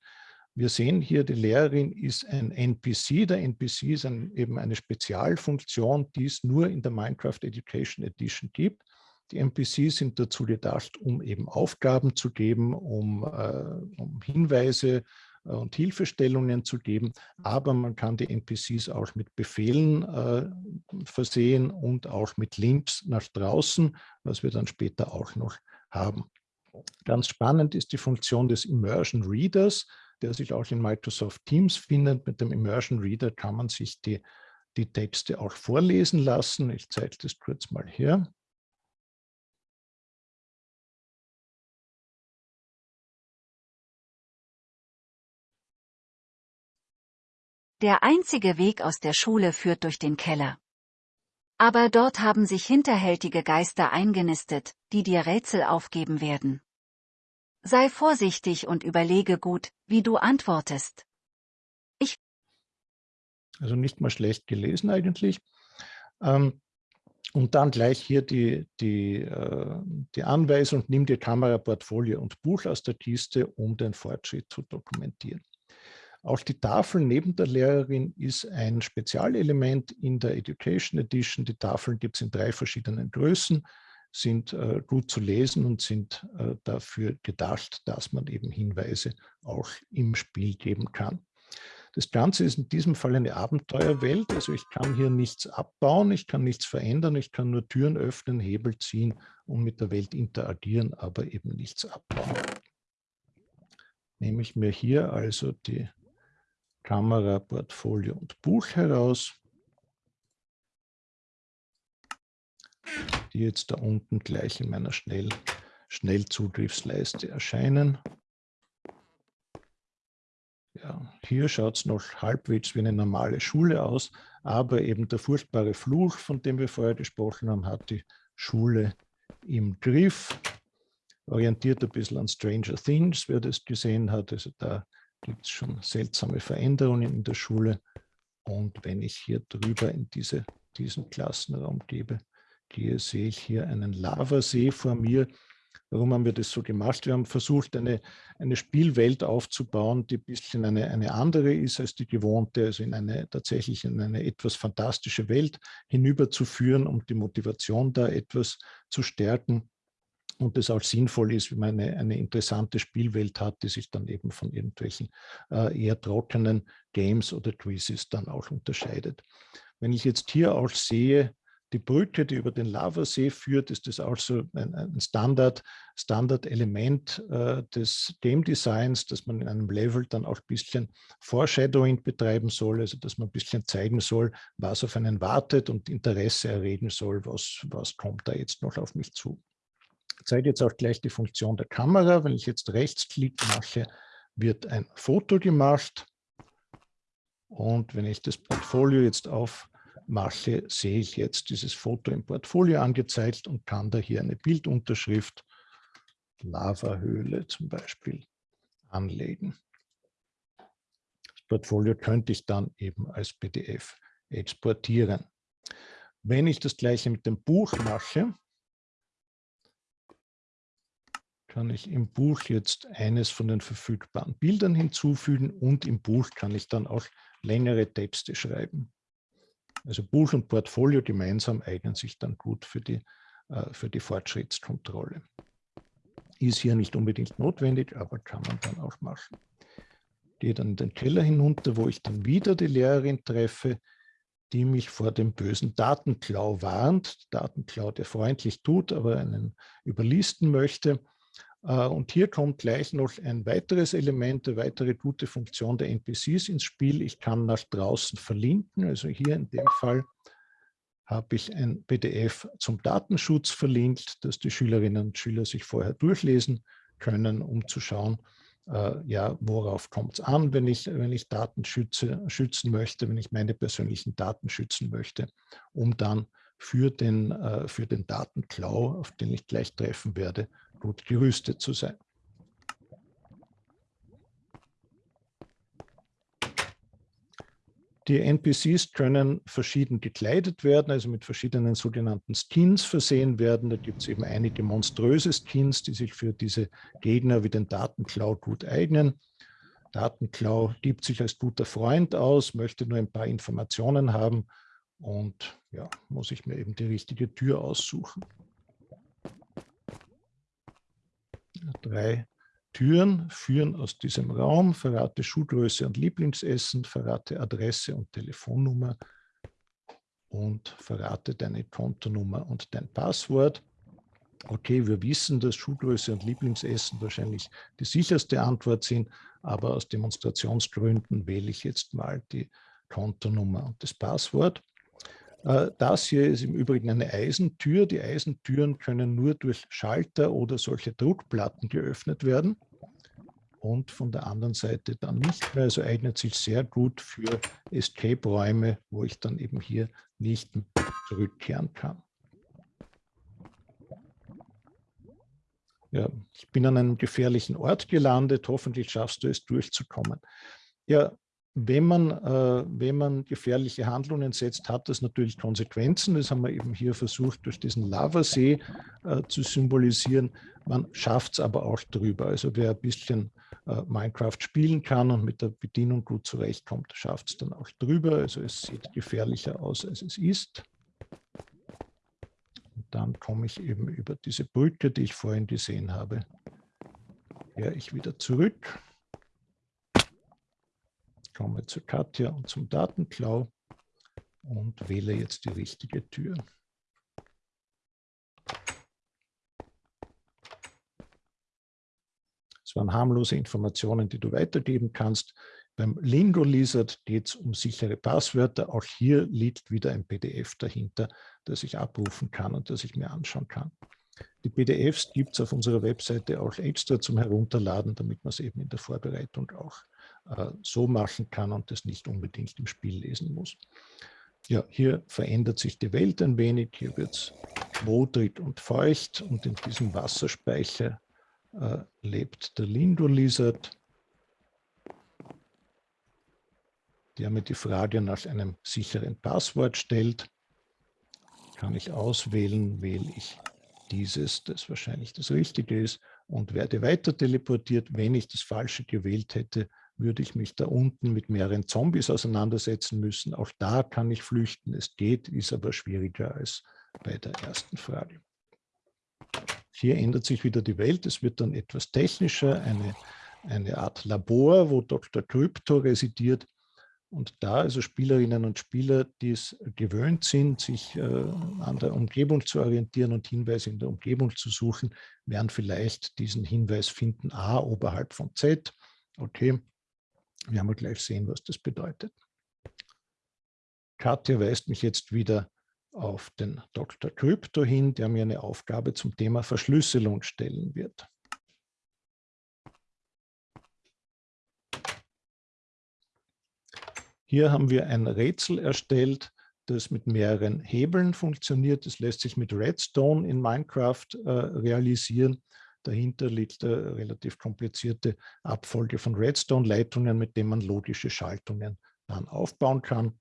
Wir sehen hier, die Lehrerin ist ein NPC. Der NPC ist ein, eben eine Spezialfunktion, die es nur in der Minecraft Education Edition gibt. Die NPCs sind dazu gedacht, um eben Aufgaben zu geben, um, äh, um Hinweise äh, und Hilfestellungen zu geben, aber man kann die NPCs auch mit Befehlen äh, versehen und auch mit Links nach draußen, was wir dann später auch noch haben. Ganz spannend ist die Funktion des Immersion Readers, der sich auch in Microsoft Teams findet. Mit dem Immersion Reader kann man sich die, die Texte auch vorlesen lassen. Ich zeige das kurz mal hier. Der einzige Weg aus der Schule führt durch den Keller. Aber dort haben sich hinterhältige Geister eingenistet, die dir Rätsel aufgeben werden. Sei vorsichtig und überlege gut, wie du antwortest. Ich. Also nicht mal schlecht gelesen eigentlich. Ähm, und dann gleich hier die, die, äh, die Anweisung, nimm dir Kamera, Portfolio und Buch aus der Kiste, um den Fortschritt zu dokumentieren. Auch die Tafel neben der Lehrerin ist ein Spezialelement in der Education Edition. Die Tafeln gibt es in drei verschiedenen Größen, sind äh, gut zu lesen und sind äh, dafür gedacht, dass man eben Hinweise auch im Spiel geben kann. Das Ganze ist in diesem Fall eine Abenteuerwelt, also ich kann hier nichts abbauen, ich kann nichts verändern, ich kann nur Türen öffnen, Hebel ziehen und mit der Welt interagieren, aber eben nichts abbauen. Nehme ich mir hier also die Kamera, Portfolio und Buch heraus, die jetzt da unten gleich in meiner Schnell Schnellzugriffsleiste erscheinen. Ja, hier schaut es noch halbwegs wie eine normale Schule aus, aber eben der furchtbare Fluch, von dem wir vorher gesprochen haben, hat die Schule im Griff, orientiert ein bisschen an Stranger Things, wer das gesehen hat. Also da gibt es schon seltsame Veränderungen in der Schule. Und wenn ich hier drüber in diese, diesen Klassenraum gebe, gehe, sehe ich hier einen Lavasee vor mir. Warum haben wir das so gemacht? Wir haben versucht, eine, eine Spielwelt aufzubauen, die ein bisschen eine, eine andere ist als die gewohnte, also in eine tatsächlich in eine etwas fantastische Welt hinüberzuführen, um die Motivation da etwas zu stärken und es auch sinnvoll ist, wenn man eine, eine, interessante Spielwelt hat, die sich dann eben von irgendwelchen äh, eher trockenen Games oder Quizzes dann auch unterscheidet. Wenn ich jetzt hier auch sehe, die Brücke, die über den Lavasee führt, ist das auch so ein, ein Standard, Standard-Element äh, des Game Designs, dass man in einem Level dann auch ein bisschen Foreshadowing betreiben soll, also dass man ein bisschen zeigen soll, was auf einen wartet und Interesse erregen soll, was, was kommt da jetzt noch auf mich zu zeige jetzt auch gleich die Funktion der Kamera. Wenn ich jetzt Rechtsklick mache, wird ein Foto gemacht. Und wenn ich das Portfolio jetzt aufmache, sehe ich jetzt dieses Foto im Portfolio angezeigt und kann da hier eine Bildunterschrift, Lavahöhle zum Beispiel, anlegen. Das Portfolio könnte ich dann eben als PDF exportieren. Wenn ich das gleiche mit dem Buch mache, kann ich im Buch jetzt eines von den verfügbaren Bildern hinzufügen und im Buch kann ich dann auch längere Texte schreiben. Also Buch und Portfolio gemeinsam eignen sich dann gut für die, äh, für die Fortschrittskontrolle. Ist hier nicht unbedingt notwendig, aber kann man dann auch machen. Gehe dann in den Keller hinunter, wo ich dann wieder die Lehrerin treffe, die mich vor dem bösen Datenklau warnt. Datenklau, der freundlich tut, aber einen überlisten möchte. Äh, und hier kommt gleich noch ein weiteres Element, eine weitere gute Funktion der NPCs ins Spiel. Ich kann nach draußen verlinken. Also hier in dem Fall habe ich ein PDF zum Datenschutz verlinkt, dass die Schülerinnen und Schüler sich vorher durchlesen können, um zu schauen, äh, ja, worauf kommt es an, wenn ich, wenn ich Daten schütze, schützen möchte, wenn ich meine persönlichen Daten schützen möchte, um dann für den, äh, für den Datenklau, auf den ich gleich treffen werde, gut gerüstet zu sein. Die NPCs können verschieden gekleidet werden, also mit verschiedenen sogenannten Skins versehen werden. Da gibt es eben einige monströse Skins, die sich für diese Gegner wie den Datenklau gut eignen. Datenklau gibt sich als guter Freund aus, möchte nur ein paar Informationen haben und ja, muss ich mir eben die richtige Tür aussuchen. Drei Türen führen aus diesem Raum, verrate Schuhgröße und Lieblingsessen, verrate Adresse und Telefonnummer und verrate deine Kontonummer und dein Passwort. Okay, wir wissen, dass Schuhgröße und Lieblingsessen wahrscheinlich die sicherste Antwort sind, aber aus Demonstrationsgründen wähle ich jetzt mal die Kontonummer und das Passwort. Äh, das hier ist im Übrigen eine Eisentür. Die Eisentüren können nur durch Schalter oder solche Druckplatten geöffnet werden und von der anderen Seite dann nicht mehr. Also eignet sich sehr gut für Escape-Räume, wo ich dann eben hier nicht zurückkehren kann. Ja, ich bin an einem gefährlichen Ort gelandet, hoffentlich schaffst du es durchzukommen. Ja, wenn man, äh, wenn man gefährliche Handlungen setzt, hat das natürlich Konsequenzen. Das haben wir eben hier versucht, durch diesen Lavasee äh, zu symbolisieren. Man schafft es aber auch drüber. Also wer ein bisschen äh, Minecraft spielen kann und mit der Bedienung gut zurechtkommt, schafft es dann auch drüber. Also es sieht gefährlicher aus, als es ist. Und dann komme ich eben über diese Brücke, die ich vorhin gesehen habe, kehre ich wieder zurück komme zu Katja und zum Datenklau und wähle jetzt die richtige Tür. Das waren harmlose Informationen, die du weitergeben kannst. Beim Lingo Lizard geht es um sichere Passwörter. Auch hier liegt wieder ein PDF dahinter, das ich abrufen kann und das ich mir anschauen kann. Die PDFs gibt es auf unserer Webseite auch extra zum Herunterladen, damit man es eben in der Vorbereitung auch so machen kann und das nicht unbedingt im Spiel lesen muss. Ja, hier verändert sich die Welt ein wenig. Hier wird es modrig und feucht und in diesem Wasserspeicher äh, lebt der Lindo-Lizard, der mir die Frage nach einem sicheren Passwort stellt. Kann ich auswählen, wähle ich dieses, das wahrscheinlich das Richtige ist und werde weiter teleportiert. Wenn ich das Falsche gewählt hätte, würde ich mich da unten mit mehreren Zombies auseinandersetzen müssen. Auch da kann ich flüchten. Es geht, ist aber schwieriger als bei der ersten Frage. Hier ändert sich wieder die Welt. Es wird dann etwas technischer, eine, eine Art Labor, wo Dr. Krypto residiert. Und da also Spielerinnen und Spieler, die es gewöhnt sind, sich äh, an der Umgebung zu orientieren und Hinweise in der Umgebung zu suchen, werden vielleicht diesen Hinweis finden, A oberhalb von Z. Okay, wir haben gleich sehen, was das bedeutet. Katja weist mich jetzt wieder auf den Dr. Krypto hin, der mir eine Aufgabe zum Thema Verschlüsselung stellen wird. Hier haben wir ein Rätsel erstellt, das mit mehreren Hebeln funktioniert. Das lässt sich mit Redstone in Minecraft äh, realisieren. Dahinter liegt eine relativ komplizierte Abfolge von Redstone-Leitungen, mit denen man logische Schaltungen dann aufbauen kann.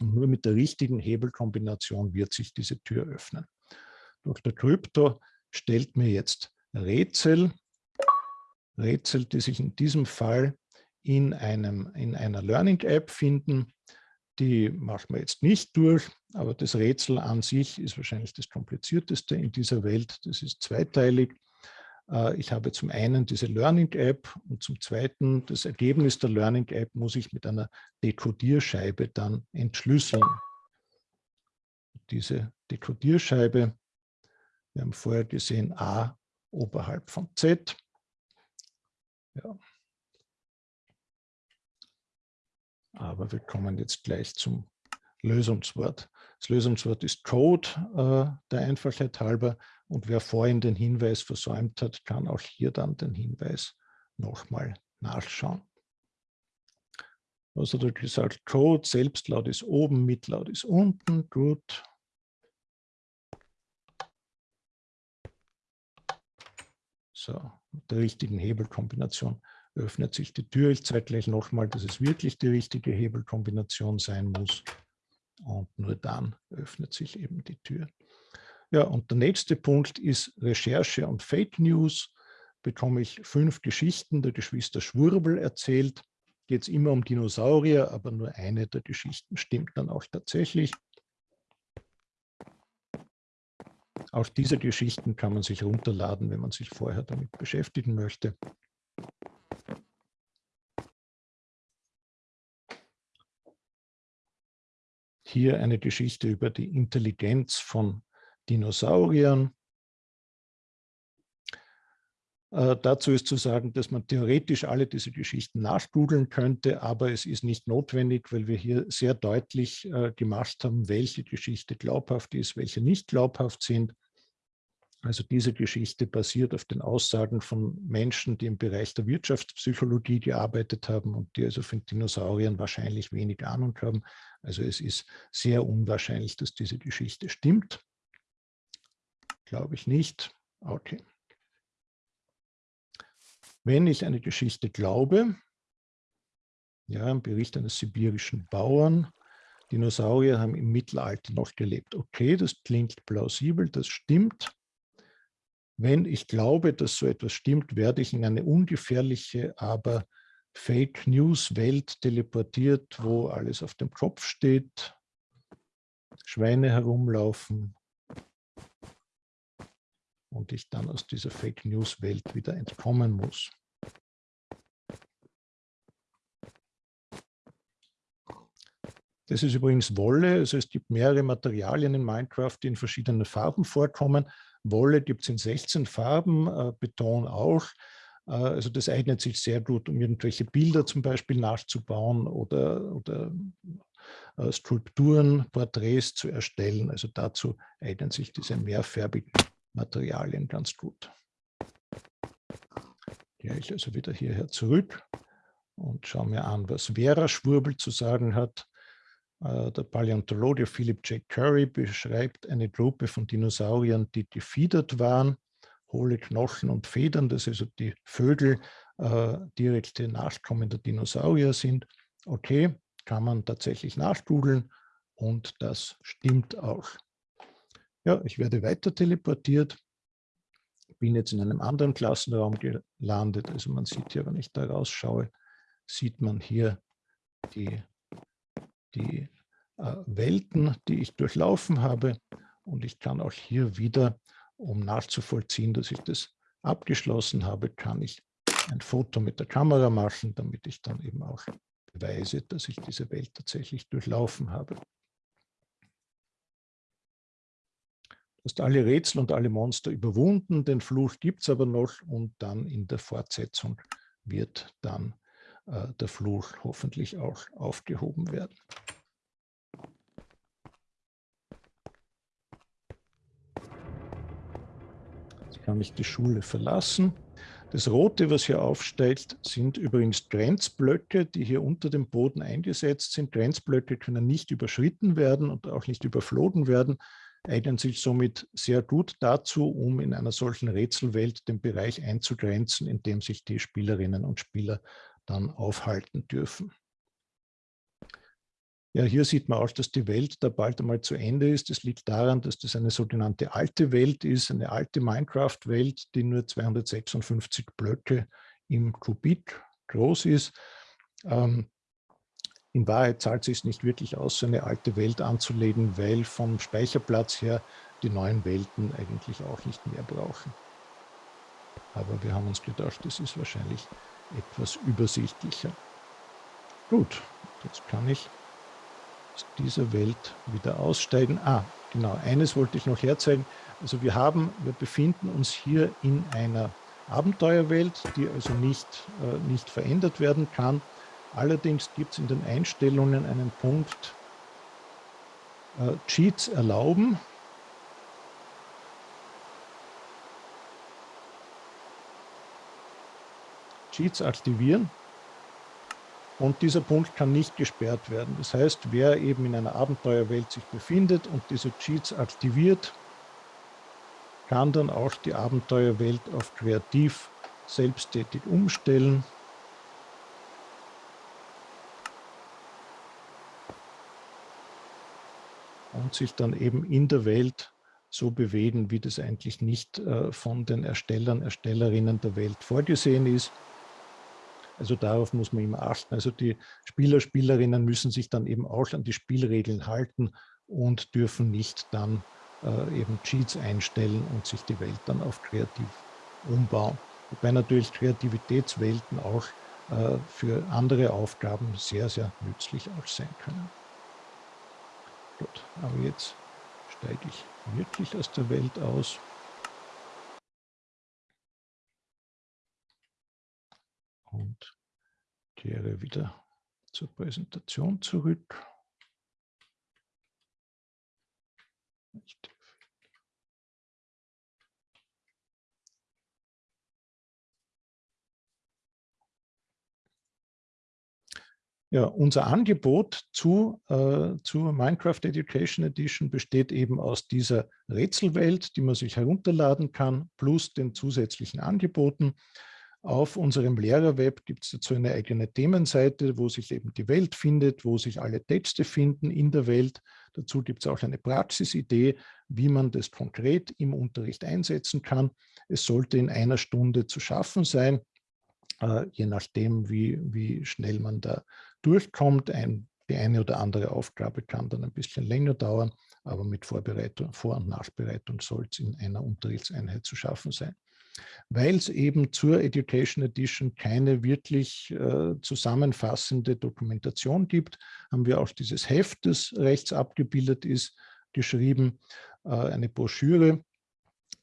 Und nur mit der richtigen Hebelkombination wird sich diese Tür öffnen. Dr. Krypto stellt mir jetzt Rätsel, Rätsel, die sich in diesem Fall in, einem, in einer Learning-App finden. Die machen wir jetzt nicht durch, aber das Rätsel an sich ist wahrscheinlich das komplizierteste in dieser Welt. Das ist zweiteilig. Äh, ich habe zum einen diese Learning-App und zum zweiten das Ergebnis der Learning-App muss ich mit einer Dekodierscheibe dann entschlüsseln. Diese Dekodierscheibe, wir haben vorher gesehen A oberhalb von Z. Ja. Aber wir kommen jetzt gleich zum Lösungswort. Das Lösungswort ist Code äh, der Einfachheit halber. Und wer vorhin den Hinweis versäumt hat, kann auch hier dann den Hinweis nochmal nachschauen. Also da gesagt, Code, Selbstlaut ist oben, Mitlaut ist unten, gut. So, mit der richtigen Hebelkombination öffnet sich die Tür. Ich zeige gleich nochmal, dass es wirklich die richtige Hebelkombination sein muss. Und nur dann öffnet sich eben die Tür. Ja, und der nächste Punkt ist Recherche und Fake News. Bekomme ich fünf Geschichten der Geschwister Schwurbel erzählt. Geht es immer um Dinosaurier, aber nur eine der Geschichten stimmt dann auch tatsächlich. Auch diese Geschichten kann man sich runterladen, wenn man sich vorher damit beschäftigen möchte. Hier eine Geschichte über die Intelligenz von Dinosauriern. Äh, dazu ist zu sagen, dass man theoretisch alle diese Geschichten nachgoogeln könnte, aber es ist nicht notwendig, weil wir hier sehr deutlich äh, gemacht haben, welche Geschichte glaubhaft ist, welche nicht glaubhaft sind. Also diese Geschichte basiert auf den Aussagen von Menschen, die im Bereich der Wirtschaftspsychologie gearbeitet haben und die also von Dinosauriern wahrscheinlich wenig Ahnung haben. Also es ist sehr unwahrscheinlich, dass diese Geschichte stimmt. Glaube ich nicht. Okay. Wenn ich eine Geschichte glaube, ja, ein Bericht eines sibirischen Bauern, Dinosaurier haben im Mittelalter noch gelebt. Okay, das klingt plausibel, das stimmt. Wenn ich glaube, dass so etwas stimmt, werde ich in eine ungefährliche, aber Fake News Welt teleportiert, wo alles auf dem Kopf steht, Schweine herumlaufen, und ich dann aus dieser Fake News Welt wieder entkommen muss. Das ist übrigens Wolle, also es gibt mehrere Materialien in Minecraft, die in verschiedenen Farben vorkommen. Wolle gibt es in 16 Farben, äh, Beton auch. Äh, also das eignet sich sehr gut, um irgendwelche Bilder zum Beispiel nachzubauen oder, oder äh, Skulpturen, Porträts zu erstellen. Also dazu eignen sich diese mehrfärbigen Materialien ganz gut. Gehe ich also wieder hierher zurück und schaue mir an, was Vera Schwurbel zu sagen hat. Äh, der Paläontologe Philip J. Curry beschreibt eine Gruppe von Dinosauriern, die gefiedert waren, hohle Knochen und Federn, dass also die Vögel äh, direkte Nachkommen der Dinosaurier sind. Okay, kann man tatsächlich nachgoogeln und das stimmt auch. Ja, ich werde weiter teleportiert, bin jetzt in einem anderen Klassenraum gelandet. Also man sieht hier, wenn ich da rausschaue, sieht man hier die, die äh, Welten, die ich durchlaufen habe. Und ich kann auch hier wieder, um nachzuvollziehen, dass ich das abgeschlossen habe, kann ich ein Foto mit der Kamera machen, damit ich dann eben auch beweise, dass ich diese Welt tatsächlich durchlaufen habe. hast alle Rätsel und alle Monster überwunden, den Fluch gibt es aber noch und dann in der Fortsetzung wird dann der Fluch hoffentlich auch aufgehoben werden. Jetzt kann ich die Schule verlassen. Das Rote, was hier aufsteigt, sind übrigens Grenzblöcke, die hier unter dem Boden eingesetzt sind. Grenzblöcke können nicht überschritten werden und auch nicht überflogen werden eignen sich somit sehr gut dazu, um in einer solchen Rätselwelt den Bereich einzugrenzen, in dem sich die Spielerinnen und Spieler dann aufhalten dürfen. Ja, hier sieht man auch, dass die Welt da bald einmal zu Ende ist. Das liegt daran, dass das eine sogenannte alte Welt ist, eine alte Minecraft-Welt, die nur 256 Blöcke im Kubik groß ist. Ähm, in Wahrheit zahlt es sich nicht wirklich aus, so eine alte Welt anzulegen, weil vom Speicherplatz her die neuen Welten eigentlich auch nicht mehr brauchen. Aber wir haben uns gedacht, das ist wahrscheinlich etwas übersichtlicher. Gut, jetzt kann ich aus dieser Welt wieder aussteigen. Ah, genau, eines wollte ich noch herzeigen. Also wir haben, wir befinden uns hier in einer Abenteuerwelt, die also nicht, äh, nicht verändert werden kann. Allerdings gibt es in den Einstellungen einen Punkt äh, Cheats erlauben. Cheats aktivieren. Und dieser Punkt kann nicht gesperrt werden. Das heißt, wer eben in einer Abenteuerwelt sich befindet und diese Cheats aktiviert, kann dann auch die Abenteuerwelt auf kreativ selbsttätig umstellen und sich dann eben in der Welt so bewegen, wie das eigentlich nicht äh, von den Erstellern, Erstellerinnen der Welt vorgesehen ist. Also darauf muss man immer achten. Also die Spieler, Spielerinnen müssen sich dann eben auch an die Spielregeln halten und dürfen nicht dann äh, eben Cheats einstellen und sich die Welt dann auf kreativ umbauen. Wobei natürlich Kreativitätswelten auch äh, für andere Aufgaben sehr, sehr nützlich auch sein können. Gut, aber jetzt steige ich wirklich aus der Welt aus. Und kehre wieder zur Präsentation zurück. Ja, unser Angebot zu, äh, zur Minecraft Education Edition besteht eben aus dieser Rätselwelt, die man sich herunterladen kann, plus den zusätzlichen Angeboten. Auf unserem Lehrerweb gibt es dazu eine eigene Themenseite, wo sich eben die Welt findet, wo sich alle Texte finden in der Welt. Dazu gibt es auch eine Praxisidee, wie man das konkret im Unterricht einsetzen kann. Es sollte in einer Stunde zu schaffen sein, äh, je nachdem, wie, wie schnell man da durchkommt. Ein, die eine oder andere Aufgabe kann dann ein bisschen länger dauern, aber mit Vorbereitung, Vor- und Nachbereitung soll es in einer Unterrichtseinheit zu schaffen sein. Weil es eben zur Education Edition keine wirklich äh, zusammenfassende Dokumentation gibt, haben wir auch dieses Heft, das rechts abgebildet ist, geschrieben, äh, eine Broschüre,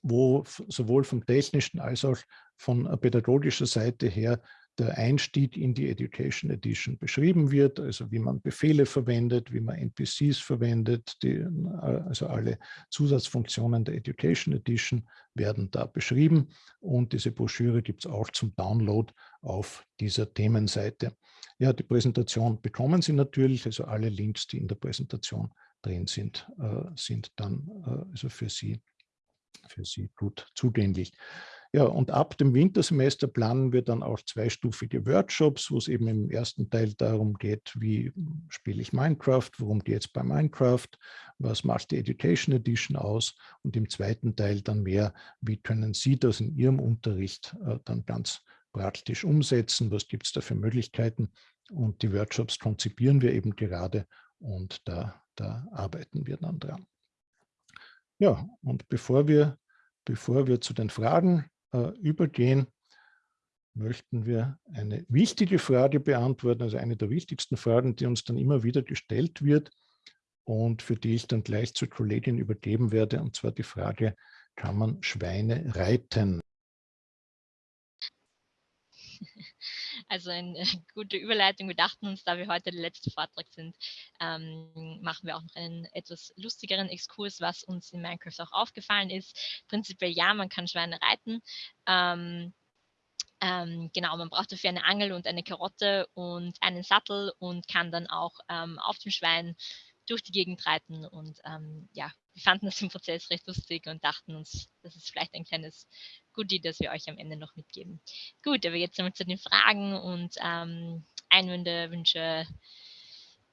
wo sowohl vom technischen als auch von pädagogischer Seite her der Einstieg in die Education Edition beschrieben wird, also wie man Befehle verwendet, wie man NPCs verwendet, die, also alle Zusatzfunktionen der Education Edition werden da beschrieben und diese Broschüre gibt es auch zum Download auf dieser Themenseite. Ja, die Präsentation bekommen Sie natürlich, also alle Links, die in der Präsentation drin sind, äh, sind dann äh, also für Sie, für Sie gut zugänglich. Ja, und ab dem Wintersemester planen wir dann auch zweistufige Workshops, wo es eben im ersten Teil darum geht, wie spiele ich Minecraft, worum geht es bei Minecraft, was macht die Education Edition aus und im zweiten Teil dann mehr, wie können Sie das in Ihrem Unterricht äh, dann ganz praktisch umsetzen, was gibt es da für Möglichkeiten und die Workshops konzipieren wir eben gerade und da, da arbeiten wir dann dran. Ja, und bevor wir, bevor wir zu den Fragen äh, übergehen, möchten wir eine wichtige Frage beantworten, also eine der wichtigsten Fragen, die uns dann immer wieder gestellt wird und für die ich dann gleich zur Kollegin übergeben werde, und zwar die Frage, kann man Schweine reiten? Also eine gute Überleitung. Wir dachten uns, da wir heute der letzte Vortrag sind, ähm, machen wir auch noch einen etwas lustigeren Exkurs, was uns in Minecraft auch aufgefallen ist. Prinzipiell ja, man kann Schweine reiten. Ähm, ähm, genau, man braucht dafür eine Angel und eine Karotte und einen Sattel und kann dann auch ähm, auf dem Schwein durch die Gegend reiten. Und ähm, ja, wir fanden das im Prozess recht lustig und dachten uns, das ist vielleicht ein kleines Goodie, das wir euch am Ende noch mitgeben. Gut, aber jetzt einmal zu den Fragen und ähm, Einwände, Wünsche,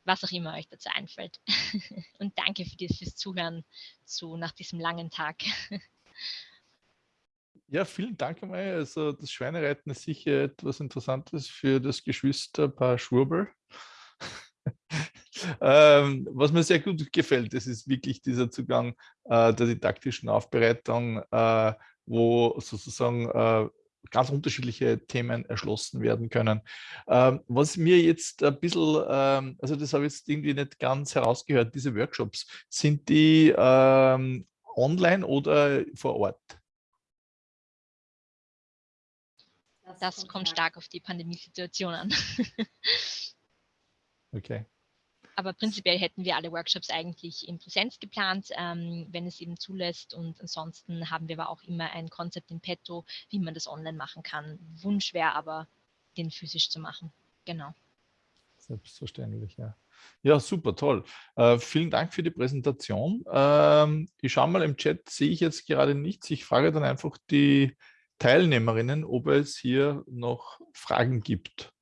was auch immer euch dazu einfällt. und danke für das, fürs Zuhören zu, nach diesem langen Tag. Ja, vielen Dank einmal. Also das Schweinereiten ist sicher etwas Interessantes für das Geschwisterpaar Schwurbel. ähm, was mir sehr gut gefällt, das ist wirklich dieser Zugang äh, der didaktischen Aufbereitung, äh, wo sozusagen äh, ganz unterschiedliche Themen erschlossen werden können. Ähm, was mir jetzt ein bisschen, ähm, also das habe ich jetzt irgendwie nicht ganz herausgehört, diese Workshops, sind die ähm, online oder vor Ort? Das kommt stark auf die Pandemiesituation an. okay. Aber prinzipiell hätten wir alle Workshops eigentlich in Präsenz geplant, ähm, wenn es eben zulässt. Und ansonsten haben wir aber auch immer ein Konzept in petto, wie man das online machen kann. Wunsch wäre aber, den physisch zu machen. Genau. Selbstverständlich, ja. Ja, super, toll. Äh, vielen Dank für die Präsentation. Ähm, ich schaue mal im Chat, sehe ich jetzt gerade nichts. Ich frage dann einfach die Teilnehmerinnen, ob es hier noch Fragen gibt.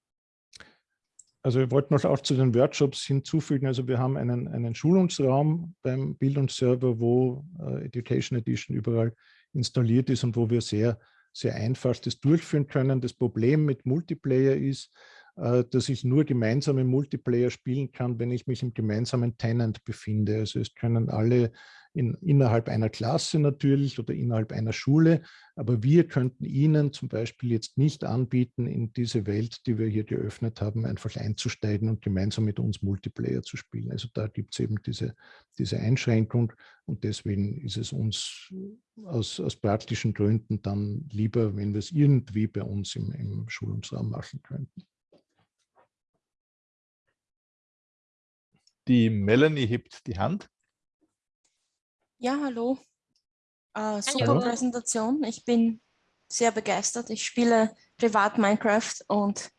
Also wir wollten auch zu den Workshops hinzufügen, also wir haben einen, einen Schulungsraum beim Bildungsserver, wo äh, Education Edition überall installiert ist und wo wir sehr, sehr einfach das durchführen können. Das Problem mit Multiplayer ist, dass ich nur gemeinsame Multiplayer spielen kann, wenn ich mich im gemeinsamen Tenant befinde. Also es können alle in, innerhalb einer Klasse natürlich oder innerhalb einer Schule, aber wir könnten Ihnen zum Beispiel jetzt nicht anbieten, in diese Welt, die wir hier geöffnet haben, einfach einzusteigen und gemeinsam mit uns Multiplayer zu spielen. Also da gibt es eben diese, diese Einschränkung und deswegen ist es uns aus, aus praktischen Gründen dann lieber, wenn wir es irgendwie bei uns im, im Schulungsraum machen könnten. Die Melanie hebt die Hand. Ja, hallo. Äh, super hallo. Präsentation. Ich bin sehr begeistert. Ich spiele privat Minecraft und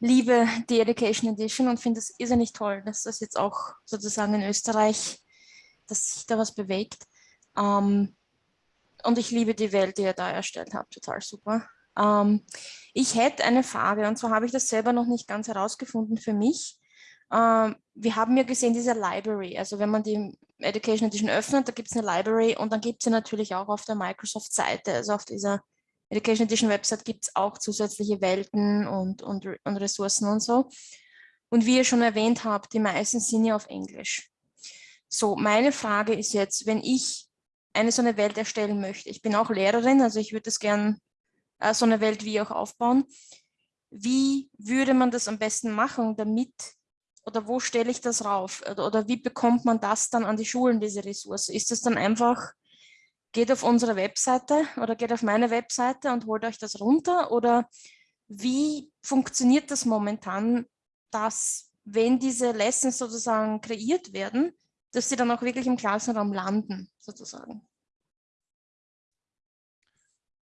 liebe die Education Edition und finde es irrsinnig toll, dass das jetzt auch sozusagen in Österreich, dass sich da was bewegt. Ähm, und ich liebe die Welt, die ihr da erstellt habt. Total super. Ähm, ich hätte eine Frage und zwar habe ich das selber noch nicht ganz herausgefunden für mich. Ähm, wir haben ja gesehen, diese Library, also wenn man die Education Edition öffnet, da gibt es eine Library und dann gibt es sie natürlich auch auf der Microsoft-Seite, also auf dieser Education Edition Website gibt es auch zusätzliche Welten und, und, und Ressourcen und so. Und wie ihr schon erwähnt habt, die meisten sind ja auf Englisch. So, meine Frage ist jetzt, wenn ich eine so eine Welt erstellen möchte, ich bin auch Lehrerin, also ich würde es gern äh, so eine Welt wie auch aufbauen, wie würde man das am besten machen, damit oder wo stelle ich das rauf? Oder wie bekommt man das dann an die Schulen, diese Ressource? Ist das dann einfach, geht auf unsere Webseite oder geht auf meine Webseite und holt euch das runter? Oder wie funktioniert das momentan, dass wenn diese Lessons sozusagen kreiert werden, dass sie dann auch wirklich im Klassenraum landen, sozusagen?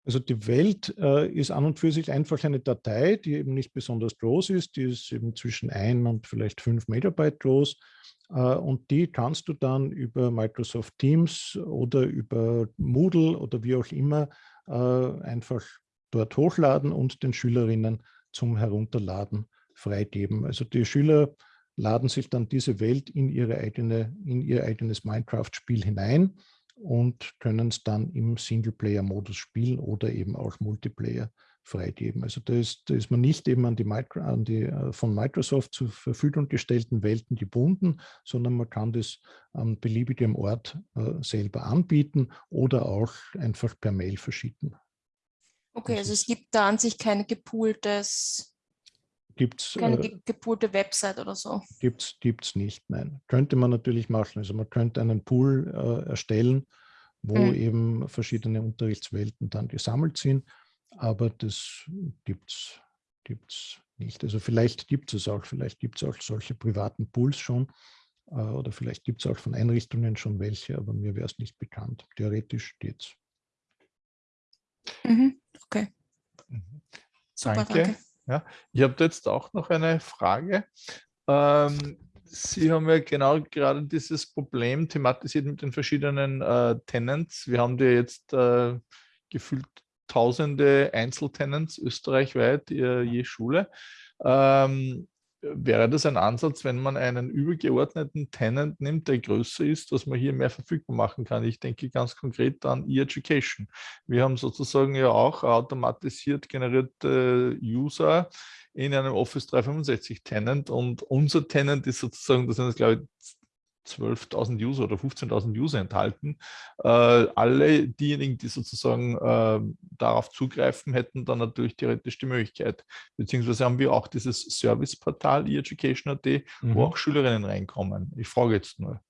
Also die Welt äh, ist an und für sich einfach eine Datei, die eben nicht besonders groß ist. Die ist eben zwischen ein und vielleicht fünf Megabyte groß. Äh, und die kannst du dann über Microsoft Teams oder über Moodle oder wie auch immer äh, einfach dort hochladen und den Schülerinnen zum Herunterladen freigeben. Also die Schüler laden sich dann diese Welt in, ihre eigene, in ihr eigenes Minecraft-Spiel hinein und können es dann im Singleplayer-Modus spielen oder eben auch Multiplayer freigeben. Also da ist, da ist man nicht eben an die, Micro, an die äh, von Microsoft zur Verfügung gestellten Welten gebunden, sondern man kann das an beliebigem Ort äh, selber anbieten oder auch einfach per Mail verschicken. Okay, also es gibt da an sich kein gepooltes Gibt's, Keine äh, gepoolte Website oder so? Gibt es nicht, nein. Könnte man natürlich machen. Also man könnte einen Pool äh, erstellen, wo mhm. eben verschiedene Unterrichtswelten dann gesammelt sind, aber das gibt es nicht. Also vielleicht gibt es auch, vielleicht gibt es auch solche privaten Pools schon äh, oder vielleicht gibt es auch von Einrichtungen schon welche, aber mir wäre es nicht bekannt. Theoretisch geht es. Mhm. Okay. Mhm. Super, danke. danke. Ja, ich habe jetzt auch noch eine Frage. Ähm, Sie haben ja genau gerade dieses Problem thematisiert mit den verschiedenen äh, Tenants. Wir haben ja jetzt äh, gefühlt tausende Einzeltenants österreichweit äh, je Schule. Ähm, wäre das ein Ansatz, wenn man einen übergeordneten Tenant nimmt, der größer ist, dass man hier mehr verfügbar machen kann. Ich denke ganz konkret an E-Education. Wir haben sozusagen ja auch automatisiert generierte User in einem Office 365 Tenant und unser Tenant ist sozusagen, das sind jetzt glaube ich 12.000 User oder 15.000 User enthalten. Äh, alle diejenigen, die sozusagen äh, darauf zugreifen, hätten dann natürlich theoretisch die Möglichkeit. Beziehungsweise haben wir auch dieses Serviceportal eEducation.at, mhm. wo auch Schülerinnen reinkommen. Ich frage jetzt nur,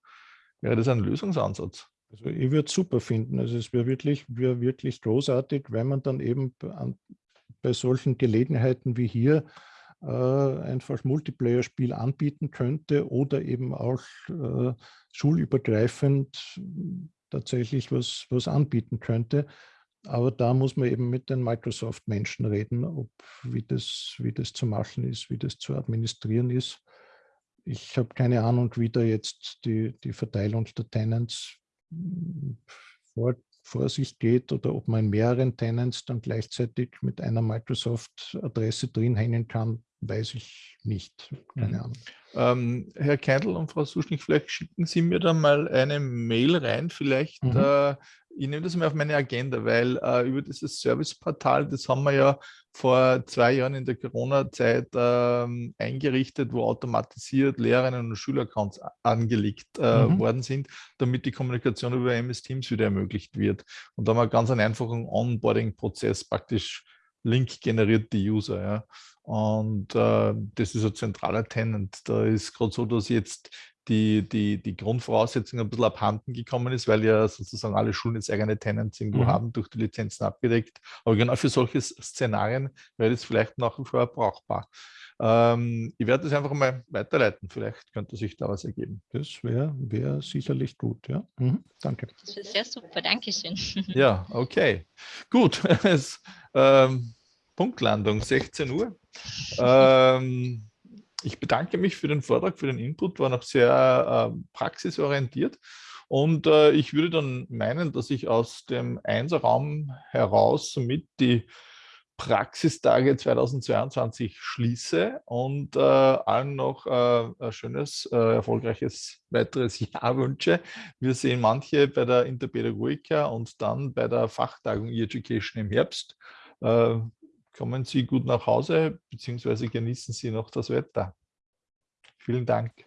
wäre das ein Lösungsansatz? Also ich würde es super finden. Also es wäre wirklich, wär wirklich großartig, wenn man dann eben an, bei solchen Gelegenheiten wie hier äh, einfach Multiplayer-Spiel anbieten könnte oder eben auch äh, schulübergreifend tatsächlich was, was anbieten könnte. Aber da muss man eben mit den Microsoft-Menschen reden, ob, wie, das, wie das zu machen ist, wie das zu administrieren ist. Ich habe keine Ahnung, wie da jetzt die, die Verteilung der Tenants hm, vor, vor sich geht oder ob man in mehreren Tenants dann gleichzeitig mit einer Microsoft-Adresse drin hängen kann, weiß ich nicht. Keine mhm. Ahnung. Ähm, Herr Keindl und Frau Suschnig, vielleicht schicken Sie mir dann mal eine Mail rein. Vielleicht mhm. äh, ich nehme das mal auf meine Agenda, weil äh, über dieses Serviceportal, das haben wir ja vor zwei Jahren in der Corona-Zeit ähm, eingerichtet, wo automatisiert Lehrerinnen und Schüleraccounts angelegt äh, mhm. worden sind, damit die Kommunikation über MS Teams wieder ermöglicht wird. Und da haben wir ganz einen einfachen Onboarding-Prozess, praktisch Link generiert die User. Ja. Und äh, das ist ein zentraler Tenant. Da ist gerade so, dass jetzt die, die, die Grundvoraussetzung ein bisschen abhanden gekommen ist, weil ja sozusagen alle Schulen jetzt eigene Tenants irgendwo mhm. haben, durch die Lizenzen abgedeckt. Aber genau für solche Szenarien wäre das vielleicht nach wie vor brauchbar. Ähm, ich werde das einfach mal weiterleiten. Vielleicht könnte sich da was ergeben. Das wäre wär sicherlich gut, ja. Mhm. Danke. Das ist sehr super, Dankeschön. Ja, okay. Gut. es, ähm, Punktlandung, 16 Uhr. Ähm, ich bedanke mich für den Vortrag, für den Input, war noch sehr äh, praxisorientiert. Und äh, ich würde dann meinen, dass ich aus dem Einserraum heraus somit die Praxistage 2022 schließe und äh, allen noch äh, ein schönes, äh, erfolgreiches weiteres Jahr wünsche. Wir sehen manche bei der Interpädagogika und dann bei der Fachtagung E-Education im Herbst. Kommen Sie gut nach Hause, beziehungsweise genießen Sie noch das Wetter. Vielen Dank.